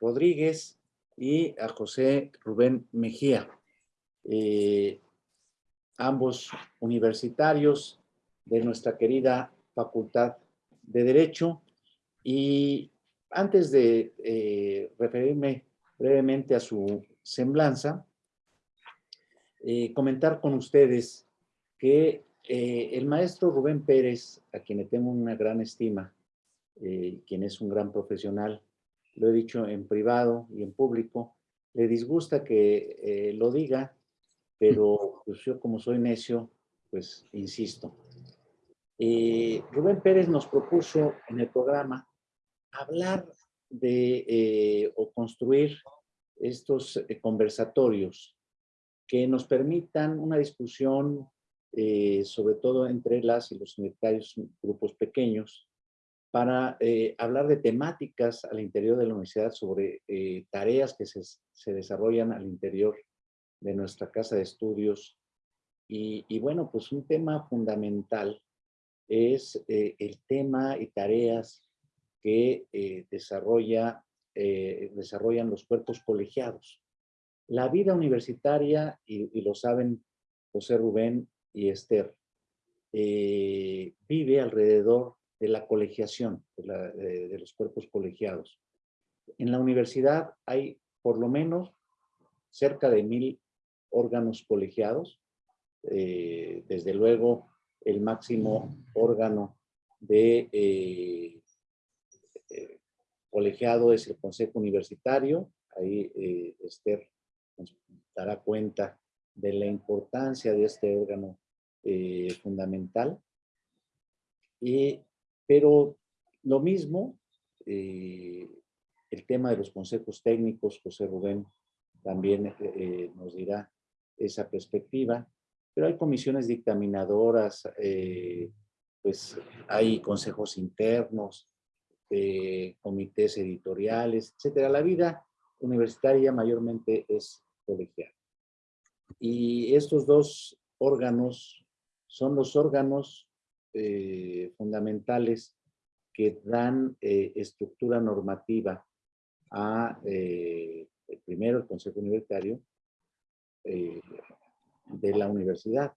Rodríguez y a José Rubén Mejía, eh, ambos universitarios de nuestra querida Facultad de Derecho. Y antes de eh, referirme brevemente a su semblanza, eh, comentar con ustedes que el maestro Rubén Pérez, a quien le tengo una gran estima, quien es un gran profesional, lo he dicho en privado y en público, le disgusta que eh, lo diga, pero pues yo como soy necio, pues insisto. Eh, Rubén Pérez nos propuso en el programa hablar de eh, o construir estos conversatorios que nos permitan una discusión sobre todo entre las y los universitarios grupos pequeños para eh, hablar de temáticas al interior de la universidad sobre eh, tareas que se, se, desarrollan al interior de nuestra casa de estudios. Y, bueno, pues un tema fundamental es eh, el tema y tareas que desarrolla, desarrollan los cuerpos colegiados. La vida universitaria, y, y lo saben José Rubén y Esther, vive alrededor de la colegiación, de, los cuerpos colegiados. En la universidad hay por lo menos cerca de mil órganos colegiados. Eh, desde luego, el máximo órgano de eh, eh, colegiado es el Consejo Universitario. Ahí Esther nos dará cuenta de la importancia de este órgano fundamental. Y pero lo mismo, eh, el tema de los consejos técnicos, José Rubén también eh, eh, nos dirá esa perspectiva, pero hay comisiones dictaminadoras, pues hay consejos internos, comités editoriales, etcétera. La vida universitaria mayormente es colegial. Y estos dos órganos son los órganos eh, fundamentales que dan eh, estructura normativa a, eh, primero, el Consejo Universitario de la universidad.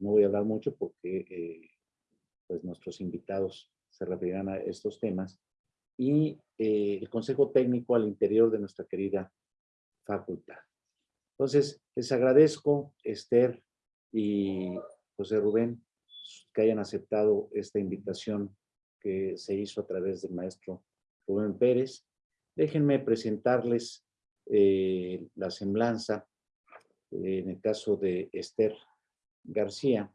No voy a hablar mucho porque pues nuestros invitados se referirán a estos temas. Y el Consejo Técnico al interior de nuestra querida facultad. Entonces, les agradezco, Esther y José Rubén, que hayan aceptado esta invitación que se hizo a través del maestro Rubén Pérez. Déjenme presentarles eh, la semblanza eh, en el caso de Esther García.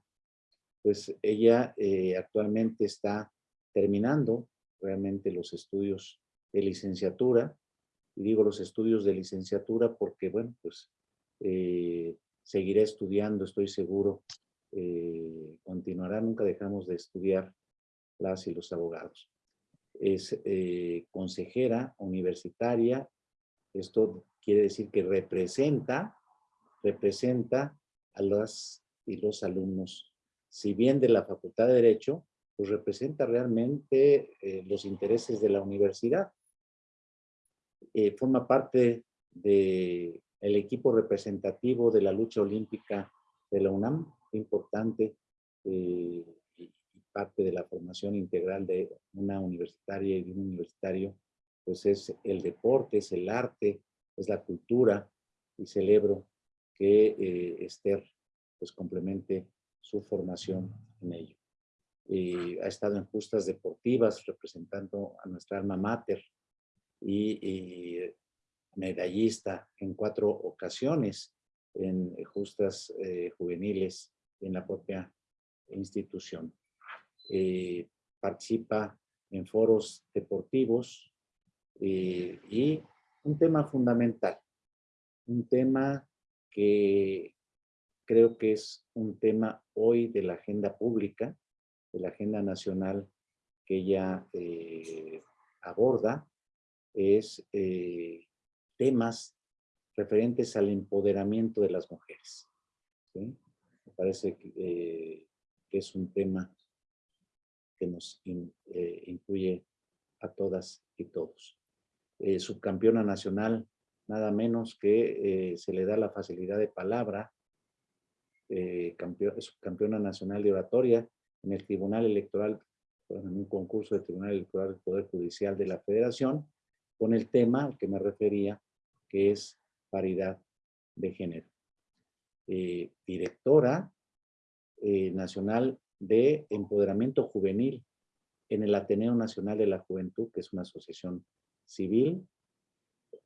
Pues ella eh, actualmente está terminando realmente los estudios de licenciatura. Y digo los estudios de licenciatura porque, bueno, pues seguiré estudiando, estoy seguro, eh, continuará, nunca dejamos de estudiar las y los abogados. Es eh, consejera universitaria, esto quiere decir que representa, representa a las y los alumnos. Si bien de la Facultad de Derecho, pues representa realmente eh, los intereses de la universidad. forma parte del el equipo representativo de la lucha olímpica de la UNAM, importante eh, y parte de la formación integral de una universitaria y de un universitario, pues es el deporte, es el arte, es la cultura y celebro que eh, Esther pues complemente su formación en ello. Eh, ha estado en justas deportivas representando a nuestra alma mater y, medallista en cuatro ocasiones en justas juveniles en la propia institución. Eh, participa en foros deportivos eh, y un tema fundamental, un tema que creo que es un tema hoy de la agenda pública, de la agenda nacional que ella eh, aborda, es temas referentes al empoderamiento de las mujeres. ¿sí? Parece eh, que, es un tema que nos eh, incluye a todas y todos. eh, subcampeona nacional, nada menos que se le da la facilidad de palabra, eh, subcampeona nacional de oratoria en el Tribunal Electoral, en un concurso de Tribunal Electoral del Poder Judicial de la Federación, con el tema al que me refería, que es paridad de género. Directora nacional de empoderamiento juvenil en el Ateneo Nacional de la Juventud, que es una asociación civil,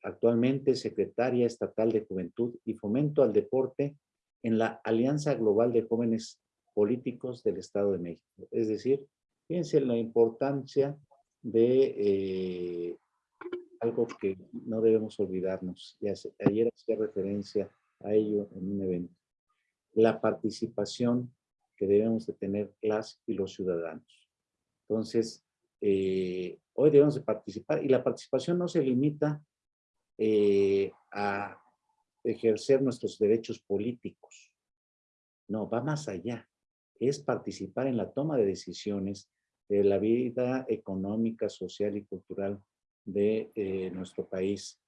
actualmente secretaria estatal de Juventud y Fomento al Deporte en la Alianza Global de Jóvenes Políticos del Estado de México. Es decir, fíjense la importancia de eh, algo que no debemos olvidarnos. Ayer hacía referencia a ello en un evento. La participación que debemos de tener las y los ciudadanos. Entonces, eh, hoy debemos de participar y la participación no se limita eh, a ejercer nuestros derechos políticos. No, va más allá. Es participar en la toma de decisiones de la vida económica, social y cultural de eh, nuestro país.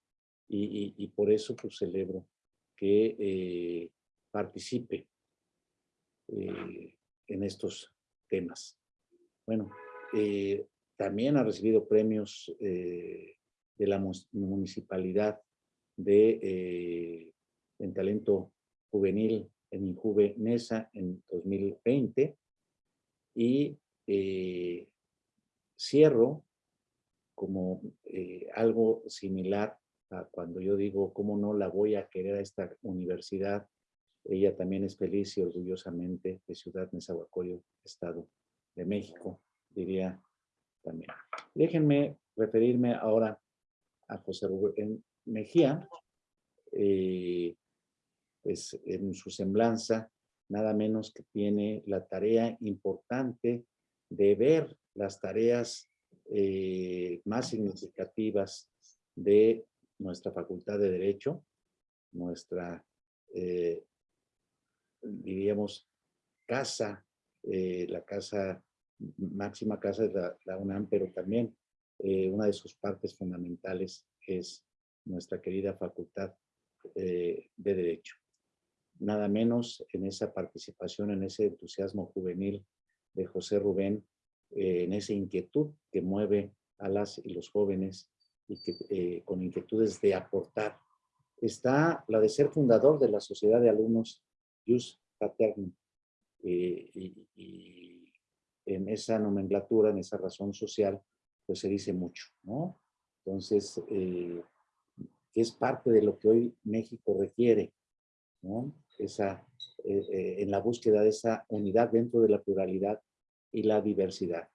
Y, por eso pues, celebro que participe en estos temas. Bueno, eh, también ha recibido premios eh, de la municipalidad de, eh, en talento juvenil en Injuve Nesa en 2020 y cierro como algo similar cuando yo digo cómo no la voy a querer a esta universidad. Ella también es feliz y orgullosamente de Ciudad Nezahualcóyotl, Estado de México diría también. Déjenme referirme ahora a José Rubén Mejía, eh, pues en su semblanza, nada menos que tiene la tarea importante de ver las tareas eh, más significativas de nuestra Facultad de Derecho, nuestra, eh, diríamos, casa, la casa máxima casa de la, UNAM, pero también eh, una de sus partes fundamentales es nuestra querida Facultad eh, de Derecho. Nada menos en esa participación, en ese entusiasmo juvenil de José Rubén, eh, en esa inquietud que mueve a las y los jóvenes y que con inquietudes de aportar. Está la de ser fundador de la Sociedad de Alumnos Jus Paterni y en esa nomenclatura, en esa razón social, pues se dice mucho, ¿no? Entonces, eh, es parte de lo que hoy México requiere, ¿no? Esa, eh, eh, en la búsqueda de esa unidad dentro de la pluralidad y la diversidad.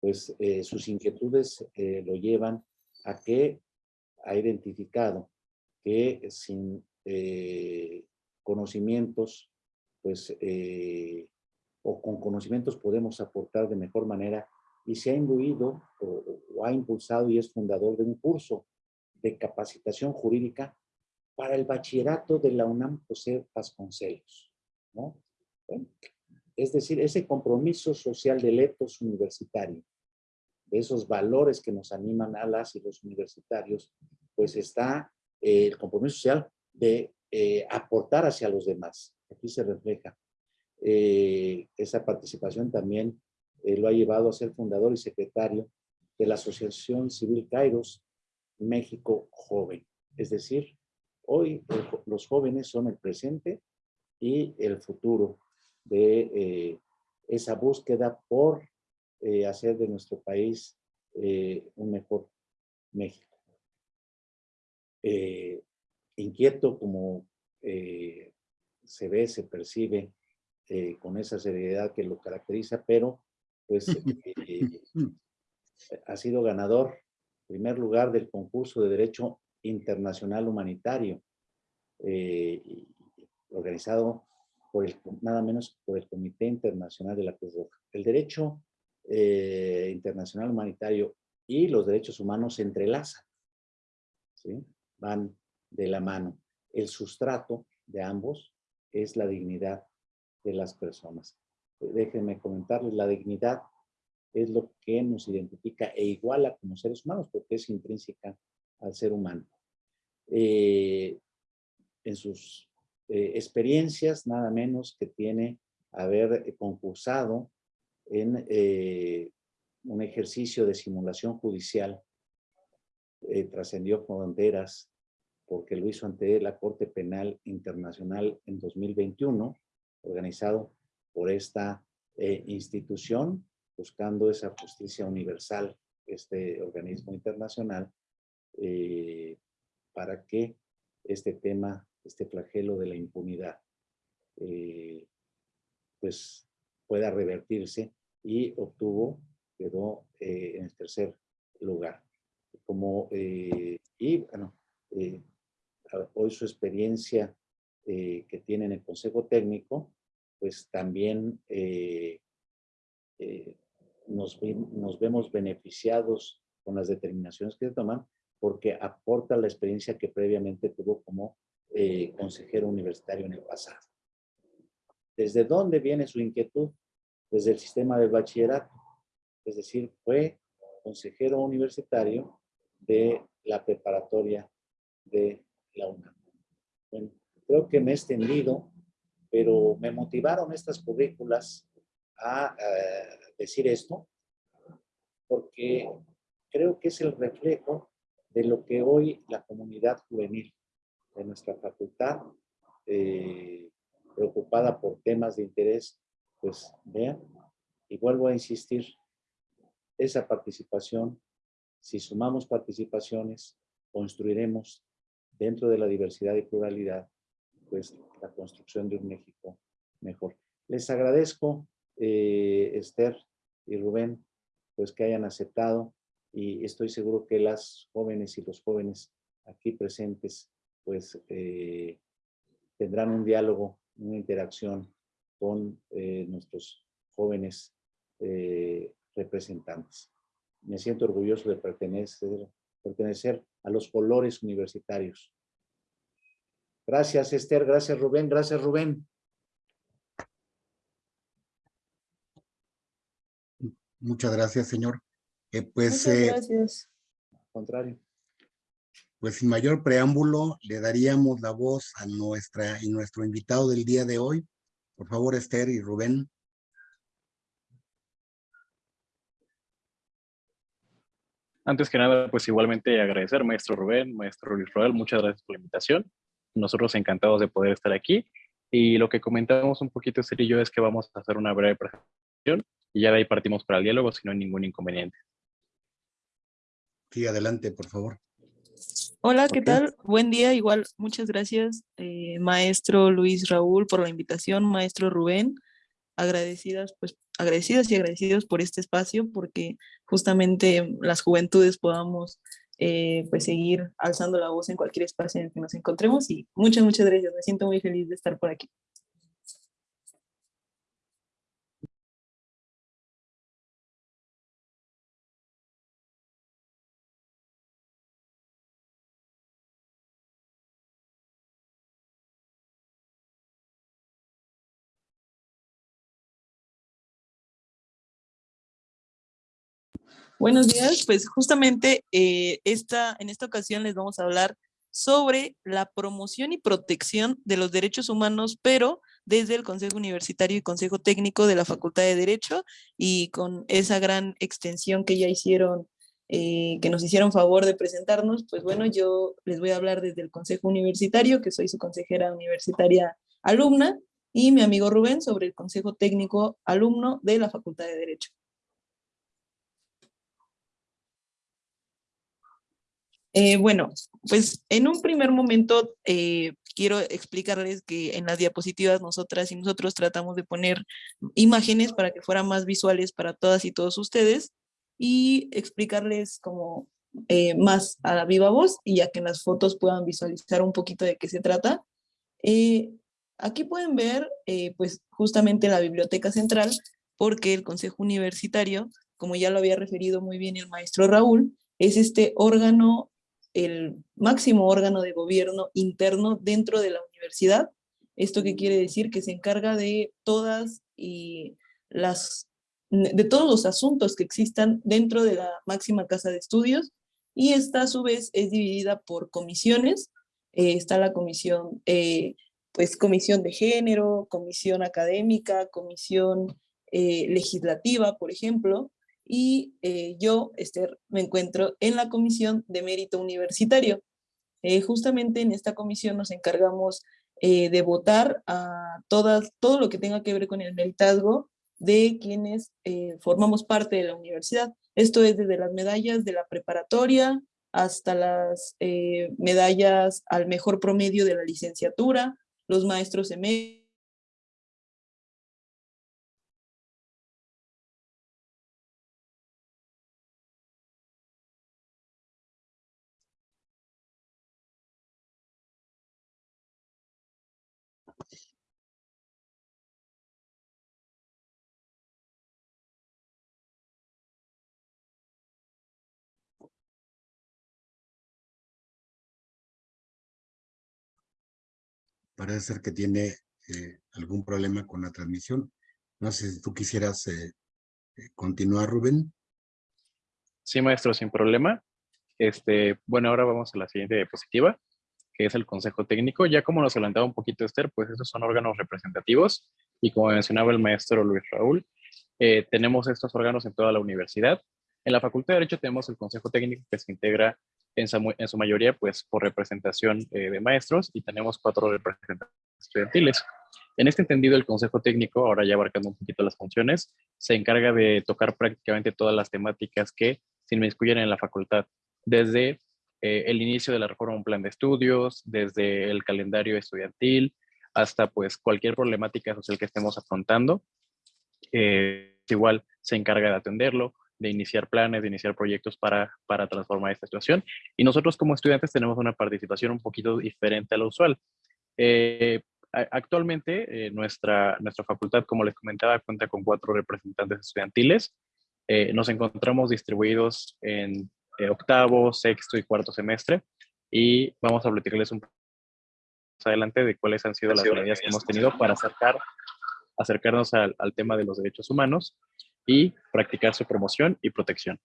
Pues sus inquietudes lo llevan a que ha identificado que sin conocimientos, pues o con conocimientos podemos aportar de mejor manera y se ha imbuido o, ha impulsado y es fundador de un curso de capacitación jurídica para el bachillerato de la UNAM José Vasconcelos. ¿no? es decir, ese compromiso social del etos universitario, de esos valores que nos animan a las y los universitarios, pues está eh, el compromiso social de eh, aportar hacia los demás. Aquí se refleja eh, esa participación también lo ha llevado a ser fundador y secretario de la Asociación Civil Kairos México Joven. Es decir, hoy los jóvenes son el presente y el futuro de esa búsqueda por hacer de nuestro país un mejor México. inquieto como se ve, se percibe eh, con esa seriedad que lo caracteriza, pero pues eh, ha sido ganador, primer lugar del concurso de Derecho Internacional Humanitario, eh, organizado por el, nada menos por el Comité Internacional de la Cruz Roja. El derecho internacional humanitario y los derechos humanos se entrelazan, ¿sí? van de la mano. El sustrato de ambos es la dignidad de las personas. Déjenme comentarles, la dignidad es lo que nos identifica e iguala como seres humanos porque es intrínseca al ser humano. Eh, en sus eh, experiencias, nada menos que tiene haber concursado en un ejercicio de simulación judicial, trascendió fronteras porque lo hizo ante la Corte Penal Internacional en 2021, organizado por esta institución, buscando esa justicia universal, este organismo internacional, eh, para que este tema, este flagelo de la impunidad, eh, pues pueda revertirse y obtuvo, quedó eh, en el tercer lugar. Como, y bueno, hoy su experiencia que tiene en el Consejo Técnico, pues también nos, nos vemos beneficiados con las determinaciones que se toman porque aporta la experiencia que previamente tuvo como eh, consejero universitario en el pasado. ¿Desde dónde viene su inquietud? Desde el sistema de bachillerato. Es decir, fue consejero universitario de la preparatoria de la UNAM. Bueno, creo que me he extendido, pero me motivaron estas currículas a eh, decir esto, porque creo que es el reflejo de lo que hoy la comunidad juvenil de nuestra facultad, eh, preocupada por temas de interés, pues vean, y vuelvo a insistir, esa participación, si sumamos participaciones, construiremos dentro de la diversidad y pluralidad, pues la construcción de un México mejor. Les agradezco eh, Esther y Rubén, pues que hayan aceptado y estoy seguro que las jóvenes y los jóvenes aquí presentes, pues eh, tendrán un diálogo, una interacción con eh, nuestros jóvenes representantes. Me siento orgulloso de pertenecer, pertenecer a los colores universitarios. Gracias, Esther. Gracias, Rubén. Gracias, Rubén. Muchas gracias, señor. Eh, pues, Muchas eh, gracias. contrario. Pues sin mayor preámbulo, le daríamos la voz a nuestra y nuestro invitado del día de hoy. Por favor, Esther y Rubén. Antes que nada, pues igualmente agradecer, maestro Rubén, maestro Luis Roel, muchas gracias por la invitación. Nosotros encantados de poder estar aquí. Y lo que comentamos un poquito, Esther y yo, es que vamos a hacer una breve presentación y ya de ahí partimos para el diálogo si no hay ningún inconveniente. Sí, adelante, por favor. Hola, ¿qué tal? Buen día, igual, muchas gracias, eh, maestro Luis Raúl, por la invitación, maestro Rubén, agradecidas, pues, agradecidas y agradecidos por este espacio, porque justamente las juventudes podamos, eh, pues, seguir alzando la voz en cualquier espacio en el que nos encontremos, y muchas, muchas gracias, me siento muy feliz de estar por aquí. Buenos días, pues justamente eh, esta, en esta ocasión les vamos a hablar sobre la promoción y protección de los derechos humanos, pero desde el Consejo Universitario y Consejo Técnico de la Facultad de Derecho y con esa gran extensión que ya hicieron, eh, que nos hicieron favor de presentarnos, pues bueno, yo les voy a hablar desde el Consejo Universitario, que soy su consejera universitaria alumna, y mi amigo Rubén sobre el Consejo Técnico alumno de la Facultad de Derecho. Eh, bueno, pues en un primer momento eh, quiero explicarles que en las diapositivas nosotras y nosotros tratamos de poner imágenes para que fueran más visuales para todas y todos ustedes y explicarles como eh, más a la viva voz y ya que en las fotos puedan visualizar un poquito de qué se trata. aquí pueden ver pues justamente la biblioteca central porque el Consejo Universitario, como ya lo había referido muy bien el maestro Raúl, es este órgano el máximo órgano de gobierno interno dentro de la universidad. ¿Esto qué quiere decir? Que se encarga de todas y las de todos los asuntos que existan dentro de la máxima casa de estudios y esta a su vez es dividida por comisiones. Eh, está la comisión, eh, pues comisión de género, comisión académica, comisión eh, legislativa, por ejemplo, y yo, Esther, me encuentro en la comisión de mérito universitario. justamente en esta comisión nos encargamos de votar a todas, todo lo que tenga que ver con el meritazgo de quienes formamos parte de la universidad. Esto es desde las medallas de la preparatoria hasta las eh, medallas al mejor promedio de la licenciatura, los maestros eméritos, parece ser que tiene eh, algún problema con la transmisión. No sé si tú quisieras eh, eh, continuar, Rubén. Sí, maestro, sin problema. Este, bueno, ahora vamos a la siguiente diapositiva, que es el Consejo Técnico. Ya como nos adelantaba un poquito Esther, pues estos son órganos representativos y como mencionaba el maestro Luis Raúl, tenemos estos órganos en toda la universidad. En la Facultad de Derecho tenemos el Consejo Técnico que se integra en su, mayoría pues por representación eh, de maestros y tenemos cuatro representantes estudiantiles. En este entendido, el Consejo Técnico, ahora ya abarcando un poquito las funciones, se encarga de tocar prácticamente todas las temáticas que se inmiscuyen en la facultad, desde eh, el inicio de la reforma un plan de estudios, desde el calendario estudiantil, hasta pues cualquier problemática social que estemos afrontando. Eh, igual se encarga de atenderlo, de iniciar planes, de iniciar proyectos para, para transformar esta situación. Y nosotros como estudiantes tenemos una participación un poquito diferente a lo usual. Eh, actualmente eh, nuestra, nuestra facultad, como les comentaba, cuenta con cuatro representantes estudiantiles. Eh, nos encontramos distribuidos en octavo, sexto y cuarto semestre y vamos a platicarles un poco más adelante de cuáles han sido las medidas que hemos tenido para acercar, acercarnos al, al tema de los derechos humanos y practicar su promoción y protección.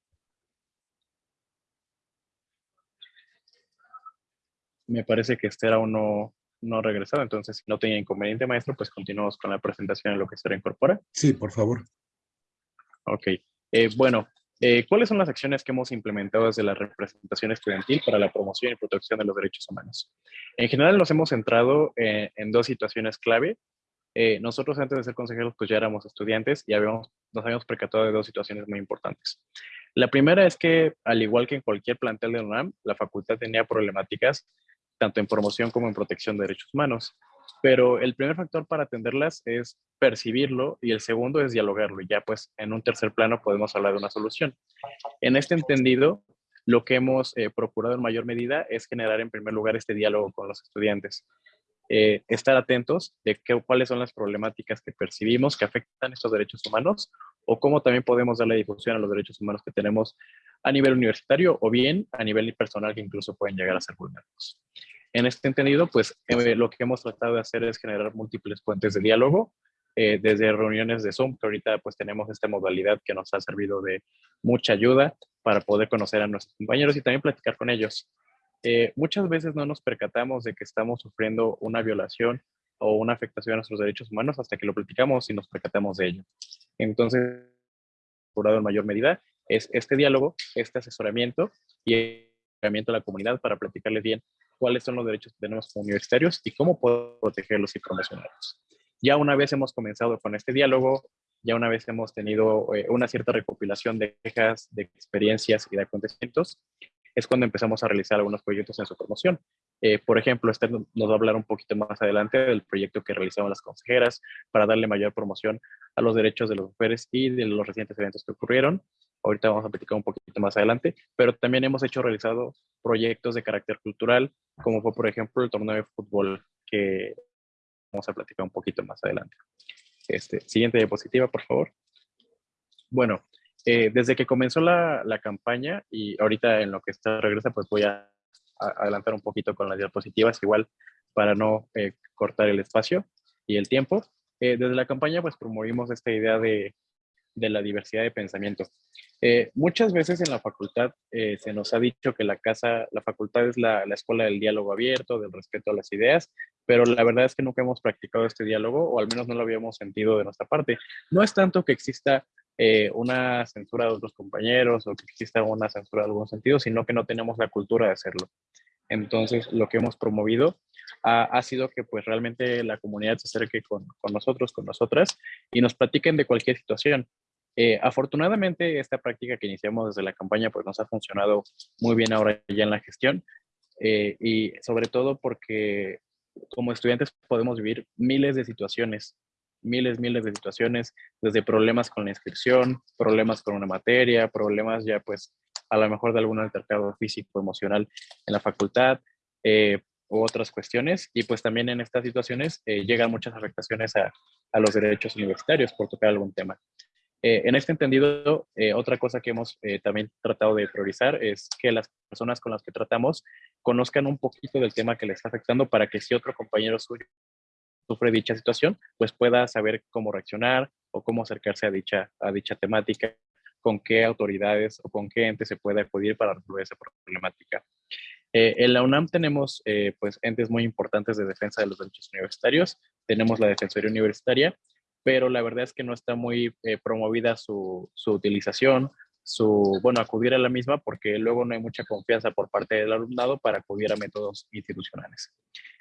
Me parece que este era uno no regresado, entonces si no tenía inconveniente, maestro, pues continuamos con la presentación en lo que se reincorpora. Sí, por favor. Ok. Eh, bueno, eh, ¿cuáles son las acciones que hemos implementado desde la representación estudiantil para la promoción y protección de los derechos humanos? En general nos hemos centrado eh, en dos situaciones clave eh, nosotros antes de ser consejeros pues ya éramos estudiantes y habíamos, nos habíamos percatado de dos situaciones muy importantes. La primera es que al igual que en cualquier plantel de UNAM, la facultad tenía problemáticas tanto en promoción como en protección de derechos humanos. Pero el primer factor para atenderlas es percibirlo y el segundo es dialogarlo. Y ya pues en un tercer plano podemos hablar de una solución. En este entendido, lo que hemos eh, procurado en mayor medida es generar en primer lugar este diálogo con los estudiantes. Eh, estar atentos de qué, cuáles son las problemáticas que percibimos que afectan estos derechos humanos o cómo también podemos darle difusión a los derechos humanos que tenemos a nivel universitario o bien a nivel personal que incluso pueden llegar a ser vulnerados. En este entendido, pues eh, lo que hemos tratado de hacer es generar múltiples puentes de diálogo, eh, desde reuniones de Zoom, que ahorita pues tenemos esta modalidad que nos ha servido de mucha ayuda para poder conocer a nuestros compañeros y también platicar con ellos. Eh, muchas veces no nos percatamos de que estamos sufriendo una violación o una afectación a nuestros derechos humanos hasta que lo platicamos y nos percatamos de ello. Entonces, por en mayor medida, es este diálogo, este asesoramiento y el asesoramiento a la comunidad para platicarles bien cuáles son los derechos que tenemos como universitarios y cómo podemos protegerlos y promocionarlos. Ya una vez hemos comenzado con este diálogo, ya una vez hemos tenido eh, una cierta recopilación de quejas, de experiencias y de acontecimientos, es cuando empezamos a realizar algunos proyectos en su promoción. Eh, por ejemplo, Esther nos va a hablar un poquito más adelante del proyecto que realizaron las consejeras para darle mayor promoción a los derechos de las mujeres y de los recientes eventos que ocurrieron. Ahorita vamos a platicar un poquito más adelante, pero también hemos hecho realizado proyectos de carácter cultural, como fue, por ejemplo, el torneo de fútbol que vamos a platicar un poquito más adelante. Este, siguiente diapositiva, por favor. Bueno, eh, desde que comenzó la, la, campaña y ahorita en lo que está regresa, pues voy a, adelantar un poquito con las diapositivas, igual para no eh, cortar el espacio y el tiempo. Eh, desde la campaña, pues promovimos esta idea de, de la diversidad de pensamiento. Eh, muchas veces en la facultad eh, se nos ha dicho que la casa, la facultad es la, la, escuela del diálogo abierto, del respeto a las ideas, pero la verdad es que nunca hemos practicado este diálogo, o al menos no lo habíamos sentido de nuestra parte. No es tanto que exista eh, una censura de otros compañeros o que exista una censura de algún sentido, sino que no tenemos la cultura de hacerlo. Entonces, lo que hemos promovido ha, sido que pues realmente la comunidad se acerque con, con, nosotros, con nosotras, y nos platiquen de cualquier situación. Eh, afortunadamente, esta práctica que iniciamos desde la campaña pues nos ha funcionado muy bien ahora ya en la gestión, eh, y sobre todo porque como estudiantes podemos vivir miles de situaciones miles, miles de situaciones, desde problemas con la inscripción, problemas con una materia, problemas ya pues a lo mejor de algún altercado físico, emocional en la facultad, eh, u otras cuestiones. Y pues también en estas situaciones eh, llegan muchas afectaciones a, a, los derechos universitarios por tocar algún tema. Eh, en este entendido, eh, otra cosa que hemos también tratado de priorizar es que las personas con las que tratamos conozcan un poquito del tema que les está afectando para que si otro compañero suyo sufre dicha situación, pues pueda saber cómo reaccionar o cómo acercarse a dicha, a dicha temática, con qué autoridades o con qué entes se puede acudir para resolver esa problemática. Eh, en la UNAM tenemos eh, pues entes muy importantes de defensa de los derechos universitarios. Tenemos la Defensoría Universitaria, pero la verdad es que no está muy eh, promovida su, su, utilización, su, bueno, acudir a la misma porque luego no hay mucha confianza por parte del alumnado para acudir a métodos institucionales.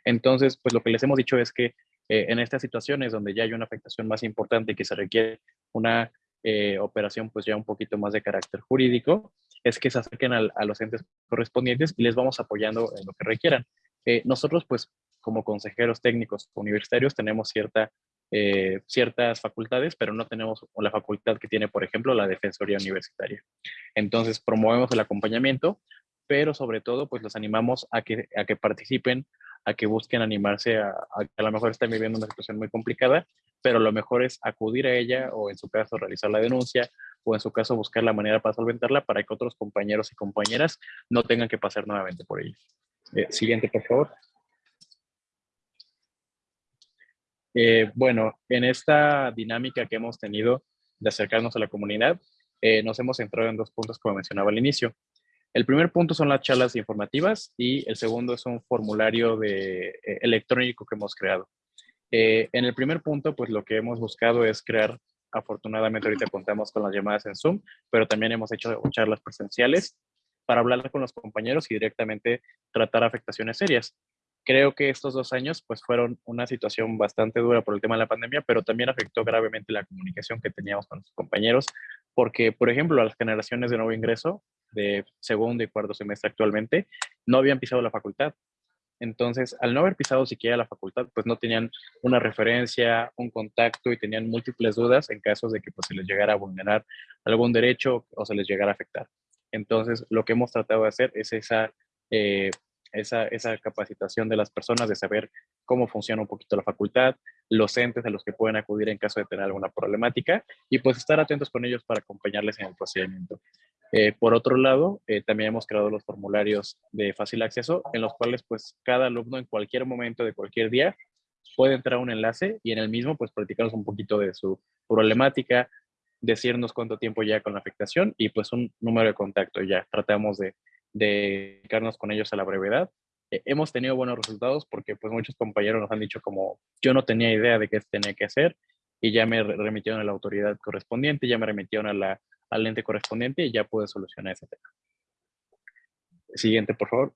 Entonces, pues lo que les hemos dicho es que eh, en estas situaciones donde ya hay una afectación más importante y que se requiere una eh, operación pues ya un poquito más de carácter jurídico, es que se acerquen a, a, los entes correspondientes y les vamos apoyando en lo que requieran. Eh, nosotros pues como consejeros técnicos universitarios tenemos cierta, ciertas facultades, pero no tenemos la facultad que tiene, por ejemplo, la Defensoría Universitaria. Entonces promovemos el acompañamiento, pero sobre todo pues los animamos a que, a que participen a que busquen animarse a, a, a lo mejor están viviendo una situación muy complicada, pero lo mejor es acudir a ella o en su caso realizar la denuncia o en su caso buscar la manera para solventarla para que otros compañeros y compañeras no tengan que pasar nuevamente por ella. Eh, siguiente, por favor. Eh, bueno, en esta dinámica que hemos tenido de acercarnos a la comunidad, eh, nos hemos centrado en dos puntos como mencionaba al inicio. El primer punto son las charlas informativas y el segundo es un formulario eh, electrónico que hemos creado. Eh, en el primer punto, pues lo que hemos buscado es crear, afortunadamente ahorita contamos con las llamadas en Zoom, pero también hemos hecho charlas presenciales para hablar con los compañeros y directamente tratar afectaciones serias. Creo que estos dos años pues fueron una situación bastante dura por el tema de la pandemia, pero también afectó gravemente la comunicación que teníamos con los compañeros, porque, por ejemplo, a las generaciones de nuevo ingreso de segundo y cuarto semestre actualmente, no habían pisado la facultad. Entonces, al no haber pisado siquiera la facultad, pues no tenían una referencia, un contacto y tenían múltiples dudas en caso de que pues, se les llegara a vulnerar algún derecho o se les llegara a afectar. Entonces, lo que hemos tratado de hacer es esa, eh, esa, esa capacitación de las personas de saber cómo funciona un poquito la facultad, los entes a los que pueden acudir en caso de tener alguna problemática y pues estar atentos con ellos para acompañarles en el procedimiento. Eh, por otro lado, eh, también hemos creado los formularios de fácil acceso en los cuales pues cada alumno en cualquier momento de cualquier día puede entrar a un enlace y en el mismo pues platicarnos un poquito de su problemática, decirnos cuánto tiempo ya con la afectación y pues un número de contacto ya. Tratamos de, de dedicarnos con ellos a la brevedad. Eh, hemos tenido buenos resultados porque pues muchos compañeros nos han dicho como yo no tenía idea de qué tenía que hacer y ya me remitieron a la autoridad correspondiente, ya me remitieron a la al ente correspondiente y ya puede solucionar ese tema. Siguiente, por favor.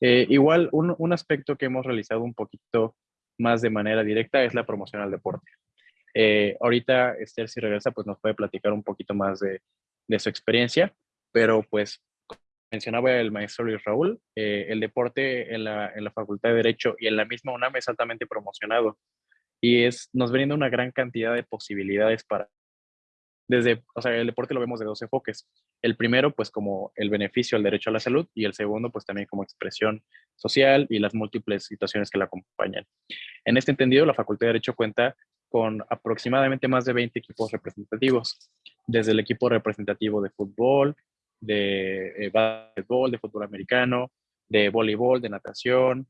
Eh, igual, un, un, aspecto que hemos realizado un poquito más de manera directa es la promoción al deporte. Eh, ahorita Esther, si regresa, pues nos puede platicar un poquito más de, de su experiencia, pero pues mencionaba el maestro Luis Raúl, eh, el deporte en la, en la Facultad de Derecho y en la misma UNAM es altamente promocionado y es, nos brinda una gran cantidad de posibilidades para desde, o sea, el deporte lo vemos de dos enfoques. El primero, pues como el beneficio al derecho a la salud y el segundo, pues también como expresión social y las múltiples situaciones que la acompañan. En este entendido, la Facultad de Derecho cuenta con aproximadamente más de 20 equipos representativos, desde el equipo representativo de fútbol, de eh, de fútbol americano, de voleibol, de natación,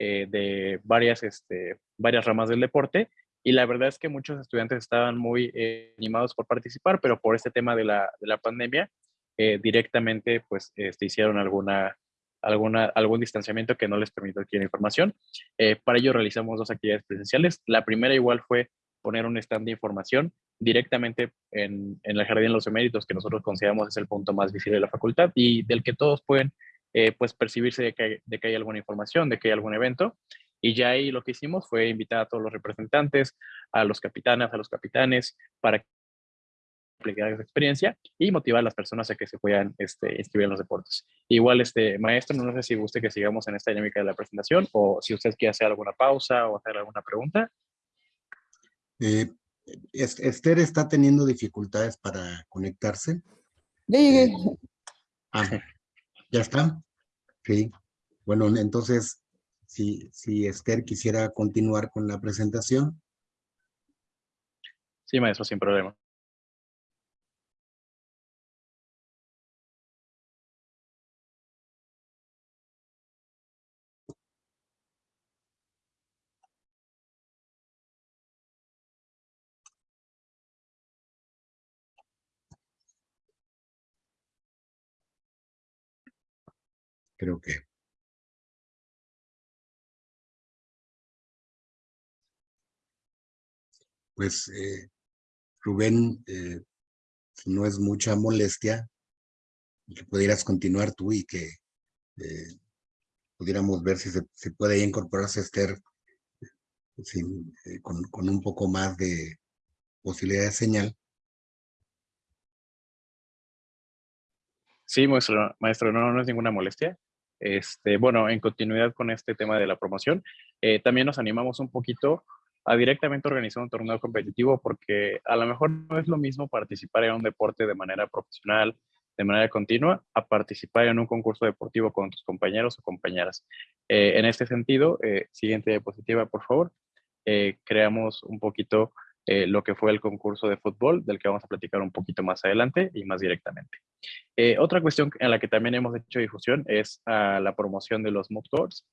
eh, de varias, este, varias ramas del deporte y la verdad es que muchos estudiantes estaban muy eh, animados por participar, pero por este tema de la, de la pandemia, eh, directamente pues este, hicieron alguna, alguna, algún distanciamiento que no les permitió adquirir información. Para ello realizamos dos actividades presenciales. La primera igual fue poner un stand de información directamente en, en el Jardín de los Eméritos, que nosotros consideramos es el punto más visible de la facultad y del que todos pueden pues percibirse de que, hay, de que hay alguna información, de que hay algún evento. Y ya ahí lo que hicimos fue invitar a todos los representantes, a los capitanes, a los capitanes, para aplicar esa experiencia y motivar a las personas a que se puedan este, inscribir en los deportes. Igual, este maestro, no sé si guste que sigamos en esta dinámica de la presentación o si usted quiere hacer alguna pausa o hacer alguna pregunta. Eh, Esther está teniendo dificultades para conectarse. Ya llegué. Eh, ah, ¿Ya está? Sí. Bueno, entonces si, si Esther quisiera continuar con la presentación. Sí, maestro, sin problema. Creo que pues eh, Rubén, eh, si no es mucha molestia, que pudieras continuar tú y que eh, pudiéramos ver si se, puede incorporarse Esther con, con, un poco más de posibilidad de señal. Sí, maestro, maestro no, no es ninguna molestia. Este, bueno, en continuidad con este tema de la promoción, también nos animamos un poquito a directamente organizar un torneo competitivo porque a lo mejor no es lo mismo participar en un deporte de manera profesional, de manera continua, a participar en un concurso deportivo con tus compañeros o compañeras. Eh, en este sentido, eh, siguiente diapositiva, por favor, eh, creamos un poquito lo que fue el concurso de fútbol, del que vamos a platicar un poquito más adelante y más directamente. otra cuestión en la que también hemos hecho difusión es a la promoción de los mood courts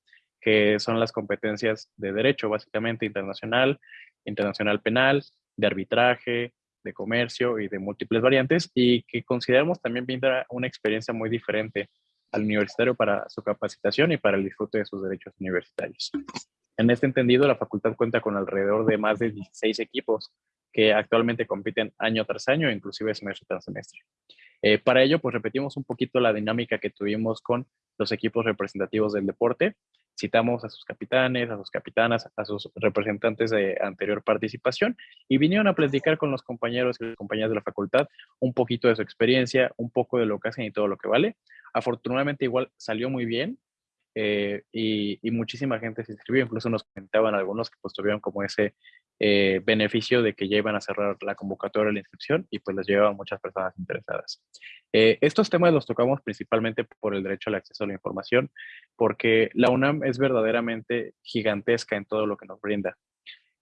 que son las competencias de derecho, básicamente internacional, internacional penal, de arbitraje, de comercio y de múltiples variantes, y que consideramos también brinda una experiencia muy diferente al universitario para su capacitación y para el disfrute de sus derechos universitarios. En este entendido, la facultad cuenta con alrededor de más de 16 equipos que actualmente compiten año tras año, inclusive semestre tras semestre. Eh, para ello, pues repetimos un poquito la dinámica que tuvimos con los equipos representativos del deporte, citamos a sus capitanes, a sus capitanas, a sus representantes de anterior participación y vinieron a platicar con los compañeros y las compañeras de la facultad un poquito de su experiencia, un poco de lo que hacen y todo lo que vale. Afortunadamente igual salió muy bien, eh, y, muchísima gente se inscribió, incluso nos comentaban algunos que pues tuvieron como ese eh, beneficio de que ya iban a cerrar la convocatoria de la inscripción y pues les llevaban muchas personas interesadas. Eh, estos temas los tocamos principalmente por el derecho al acceso a la información, porque la UNAM es verdaderamente gigantesca en todo lo que nos brinda.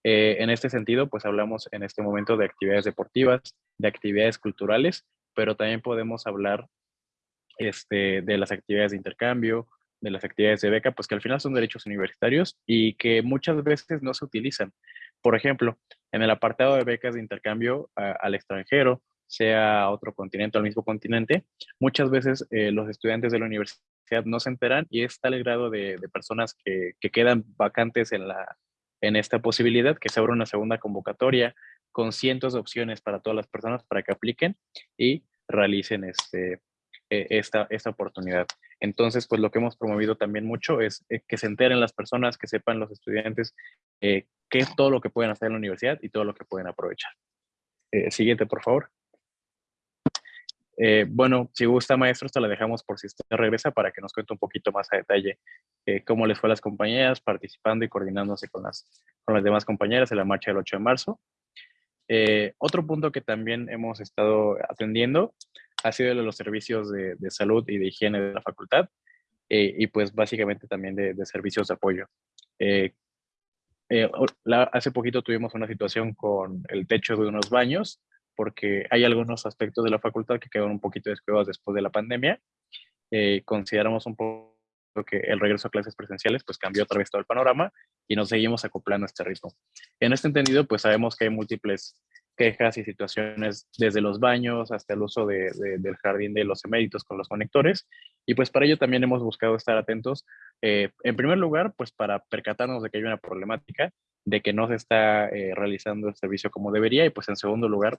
en este sentido, pues hablamos en este momento de actividades deportivas, de actividades culturales, pero también podemos hablar este, de las actividades de intercambio, de las actividades de beca, pues que al final son derechos universitarios y que muchas veces no se utilizan. Por ejemplo, en el apartado de becas de intercambio al extranjero, sea a otro continente o al mismo continente, muchas veces eh, los estudiantes de la universidad no se enteran y es tal el grado de, personas que, que, quedan vacantes en, la, en esta posibilidad que se abre una segunda convocatoria con cientos de opciones para todas las personas para que apliquen y realicen este, e, esta, esta oportunidad. Entonces, pues lo que hemos promovido también mucho es eh, que se enteren las personas, que sepan los estudiantes eh, qué es todo lo que pueden hacer en la universidad y todo lo que pueden aprovechar. Eh, siguiente, por favor. bueno, si gusta, maestro, esto la dejamos por si usted regresa para que nos cuente un poquito más a detalle cómo les fue a las compañeras participando y coordinándose con las, con las demás compañeras en la marcha del 8 de marzo. otro punto que también hemos estado atendiendo ha sido de los servicios de, salud y de higiene de la facultad eh, y pues básicamente también de, servicios de apoyo. Eh, eh, hace poquito tuvimos una situación con el techo de unos baños porque hay algunos aspectos de la facultad que quedaron un poquito descuidados después de la pandemia. consideramos un poco que el regreso a clases presenciales pues cambió otra vez todo el panorama y nos seguimos acoplando a este ritmo. En este entendido, pues sabemos que hay múltiples quejas y situaciones desde los baños hasta el uso de, del jardín de los eméritos con los conectores. Y pues para ello también hemos buscado estar atentos, eh, en primer lugar, pues para percatarnos de que hay una problemática, de que no se está eh, realizando el servicio como debería y pues en segundo lugar,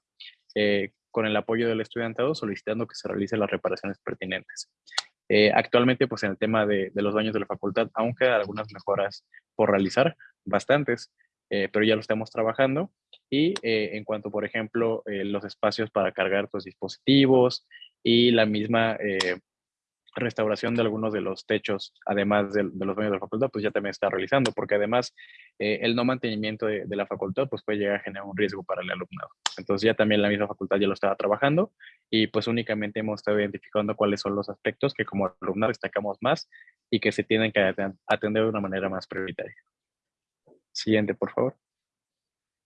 eh, con el apoyo del estudiantado solicitando que se realicen las reparaciones pertinentes. actualmente, pues en el tema de, de, los baños de la facultad, aún quedan algunas mejoras por realizar, bastantes, pero ya lo estamos trabajando y eh, en cuanto, por ejemplo, eh, los espacios para cargar tus dispositivos y la misma eh, restauración de algunos de los techos, además de, los baños de la facultad, pues ya también está realizando, porque además el no mantenimiento de, la facultad pues puede llegar a generar un riesgo para el alumnado. Entonces ya también la misma facultad ya lo estaba trabajando y pues únicamente hemos estado identificando cuáles son los aspectos que como alumnado destacamos más y que se tienen que atender de una manera más prioritaria. Siguiente, por favor.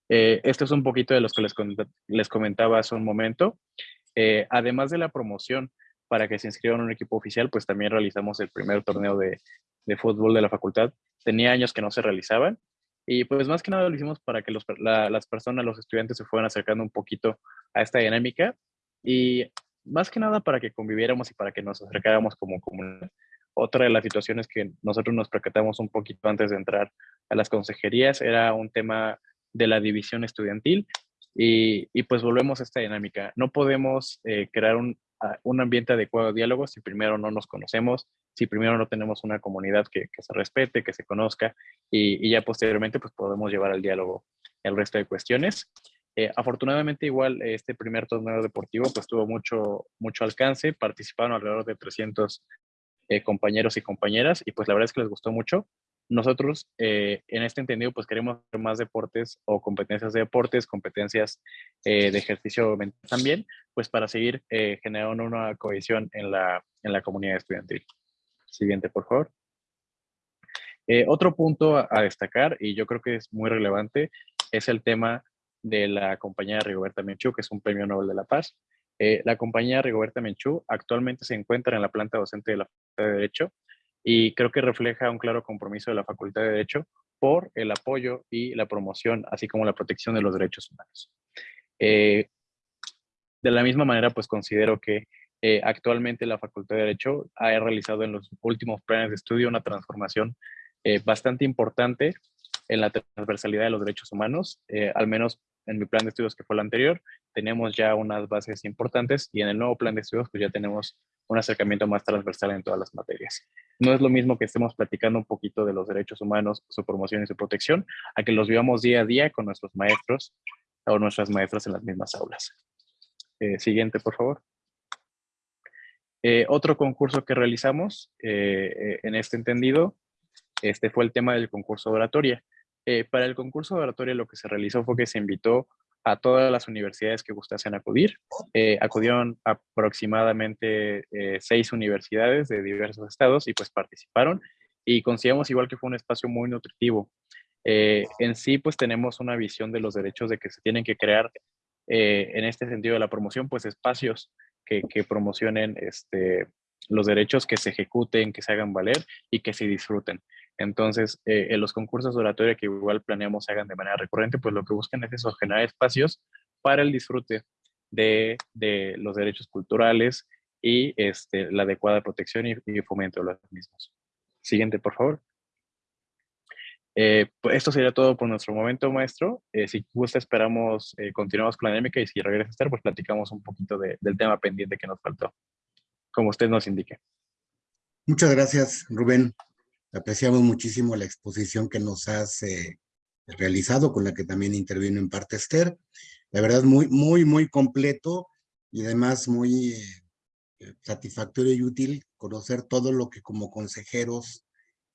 Eh, esto es un poquito de los que les, les comentaba hace un momento. Eh, además de la promoción para que se inscriban en un equipo oficial, pues también realizamos el primer torneo de, de fútbol de la facultad. Tenía años que no se realizaban y pues más que nada lo hicimos para que los, las personas, los estudiantes se fueran acercando un poquito a esta dinámica y más que nada para que conviviéramos y para que nos acercáramos como comunidad. Otra de las situaciones que nosotros nos percatamos un poquito antes de entrar a las consejerías era un tema de la división estudiantil y, pues volvemos a esta dinámica. No podemos eh, crear un, un, ambiente adecuado de diálogo si primero no nos conocemos, si primero no tenemos una comunidad que, se respete, que se conozca y, ya posteriormente pues podemos llevar al diálogo el resto de cuestiones. Eh, afortunadamente igual este primer torneo deportivo pues tuvo mucho, mucho alcance, participaron alrededor de 300 eh, compañeros y compañeras y pues la verdad es que les gustó mucho nosotros eh, en este entendido pues queremos hacer más deportes o competencias de deportes, competencias eh, de ejercicio mental también, pues para seguir eh, generando una cohesión en la, en la comunidad estudiantil. Siguiente, por favor. otro punto a, destacar, y yo creo que es muy relevante, es el tema de la compañía Rigoberta Menchú, que es un premio Nobel de la Paz. la compañía Rigoberta Menchú actualmente se encuentra en la planta docente de la Facultad de Derecho y creo que refleja un claro compromiso de la Facultad de Derecho por el apoyo y la promoción, así como la protección de los derechos humanos. Eh, de la misma manera, pues considero que eh, actualmente la Facultad de Derecho ha realizado en los últimos planes de estudio una transformación eh, bastante importante en la transversalidad de los derechos humanos, al menos en mi plan de estudios que fue el anterior, tenemos ya unas bases importantes y en el nuevo plan de estudios pues ya tenemos un acercamiento más transversal en todas las materias. No es lo mismo que estemos platicando un poquito de los derechos humanos, su promoción y su protección, a que los vivamos día a día con nuestros maestros o nuestras maestras en las mismas aulas. Eh, siguiente, por favor. Eh, otro concurso que realizamos eh, en este entendido este fue el tema del concurso de oratoria. para el concurso de oratoria lo que se realizó fue que se invitó a todas las universidades que gustasen acudir. Eh, acudieron aproximadamente eh, seis universidades de diversos estados y pues participaron y consideramos igual que fue un espacio muy nutritivo. Eh, en sí pues tenemos una visión de los derechos de que se tienen que crear en este sentido de la promoción pues espacios que, promocionen este, los derechos que se ejecuten, que se hagan valer y que se disfruten. Entonces, eh, en los concursos de oratoria que igual planeamos se hagan de manera recurrente, pues lo que buscan es eso, generar espacios para el disfrute de, los derechos culturales y este, la adecuada protección y, fomento de los mismos. Siguiente, por favor. Eh, pues esto sería todo por nuestro momento, maestro. Eh, si gusta, esperamos, continuamos con la dinámica y si regresa a estar, pues platicamos un poquito del tema pendiente que nos faltó, como usted nos indique. Muchas gracias, Rubén. Apreciamos muchísimo la exposición que nos has eh, realizado, con la que también intervino en parte Esther. La verdad, muy, muy, muy completo y además muy eh, satisfactorio y útil conocer todo lo que como consejeros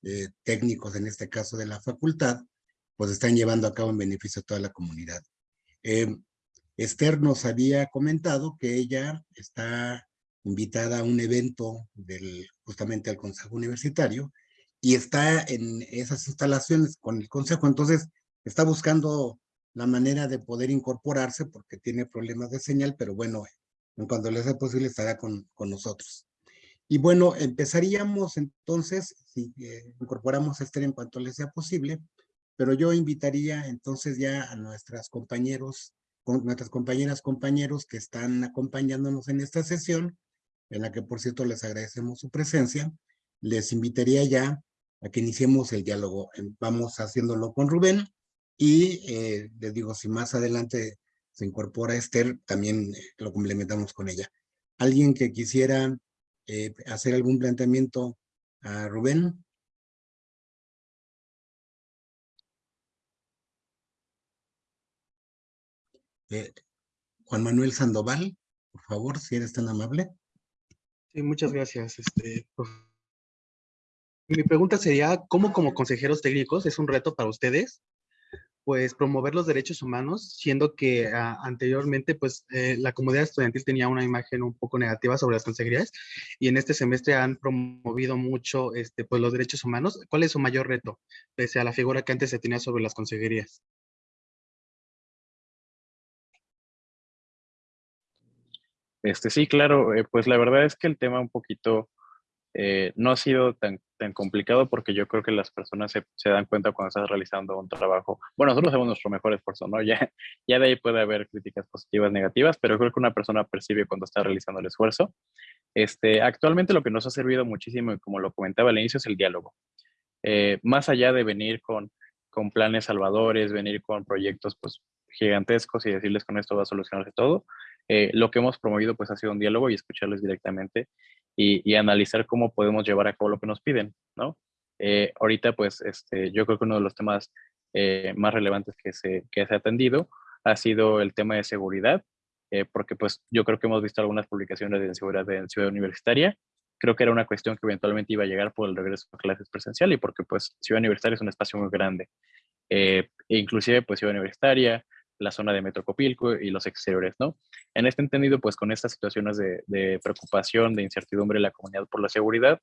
eh, técnicos, en este caso de la facultad, pues están llevando a cabo en beneficio de toda la comunidad. Esther nos había comentado que ella está invitada a un evento del, justamente al Consejo Universitario, y está en esas instalaciones con el consejo, entonces está buscando la manera de poder incorporarse porque tiene problemas de señal, pero bueno, en cuanto le sea posible estará con, con nosotros. Y bueno, empezaríamos entonces, si eh, incorporamos a Esther en cuanto les sea posible, pero yo invitaría entonces ya a nuestras compañeros, con nuestras compañeras, compañeros que están acompañándonos en esta sesión, en la que por cierto les agradecemos su presencia, les invitaría ya a que iniciemos el diálogo. Vamos haciéndolo con Rubén y eh, les digo, si más adelante se incorpora Esther, también eh, lo complementamos con ella. ¿Alguien que quisiera eh, hacer algún planteamiento a Rubén? Juan Manuel Sandoval, por favor, si eres tan amable. Sí, muchas gracias. Este, mi pregunta sería, ¿cómo como consejeros técnicos es un reto para ustedes pues promover los derechos humanos, siendo que ah, anteriormente pues eh, la comunidad estudiantil tenía una imagen un poco negativa sobre las consejerías y en este semestre han promovido mucho este, pues los derechos humanos. ¿Cuál es su mayor reto pese a la figura que antes se tenía sobre las consejerías? Este, sí, claro, eh, pues la verdad es que el tema un poquito eh, no ha sido tan, tan complicado porque yo creo que las personas se, se, dan cuenta cuando estás realizando un trabajo. Bueno, nosotros hacemos nuestro mejor esfuerzo, ¿no? Ya, ya de ahí puede haber críticas positivas, negativas, pero creo que una persona percibe cuando está realizando el esfuerzo. Este, actualmente lo que nos ha servido muchísimo, y como lo comentaba al inicio, es el diálogo. Eh, más allá de venir con, con planes salvadores, venir con proyectos pues, gigantescos y decirles con esto va a solucionarse todo, eh, lo que hemos promovido pues ha sido un diálogo y escucharles directamente y, analizar cómo podemos llevar a cabo lo que nos piden, ¿no? Eh, ahorita, pues, este, yo creo que uno de los temas eh, más relevantes que se, que se ha atendido ha sido el tema de seguridad, porque pues yo creo que hemos visto algunas publicaciones de seguridad en Ciudad Universitaria. Creo que era una cuestión que eventualmente iba a llegar por el regreso a clases presencial y porque pues Ciudad Universitaria es un espacio muy grande. e inclusive pues Ciudad Universitaria, la zona de Metrocopilco y los exteriores, ¿no? En este entendido, pues con estas situaciones de, preocupación, de incertidumbre de la comunidad por la seguridad,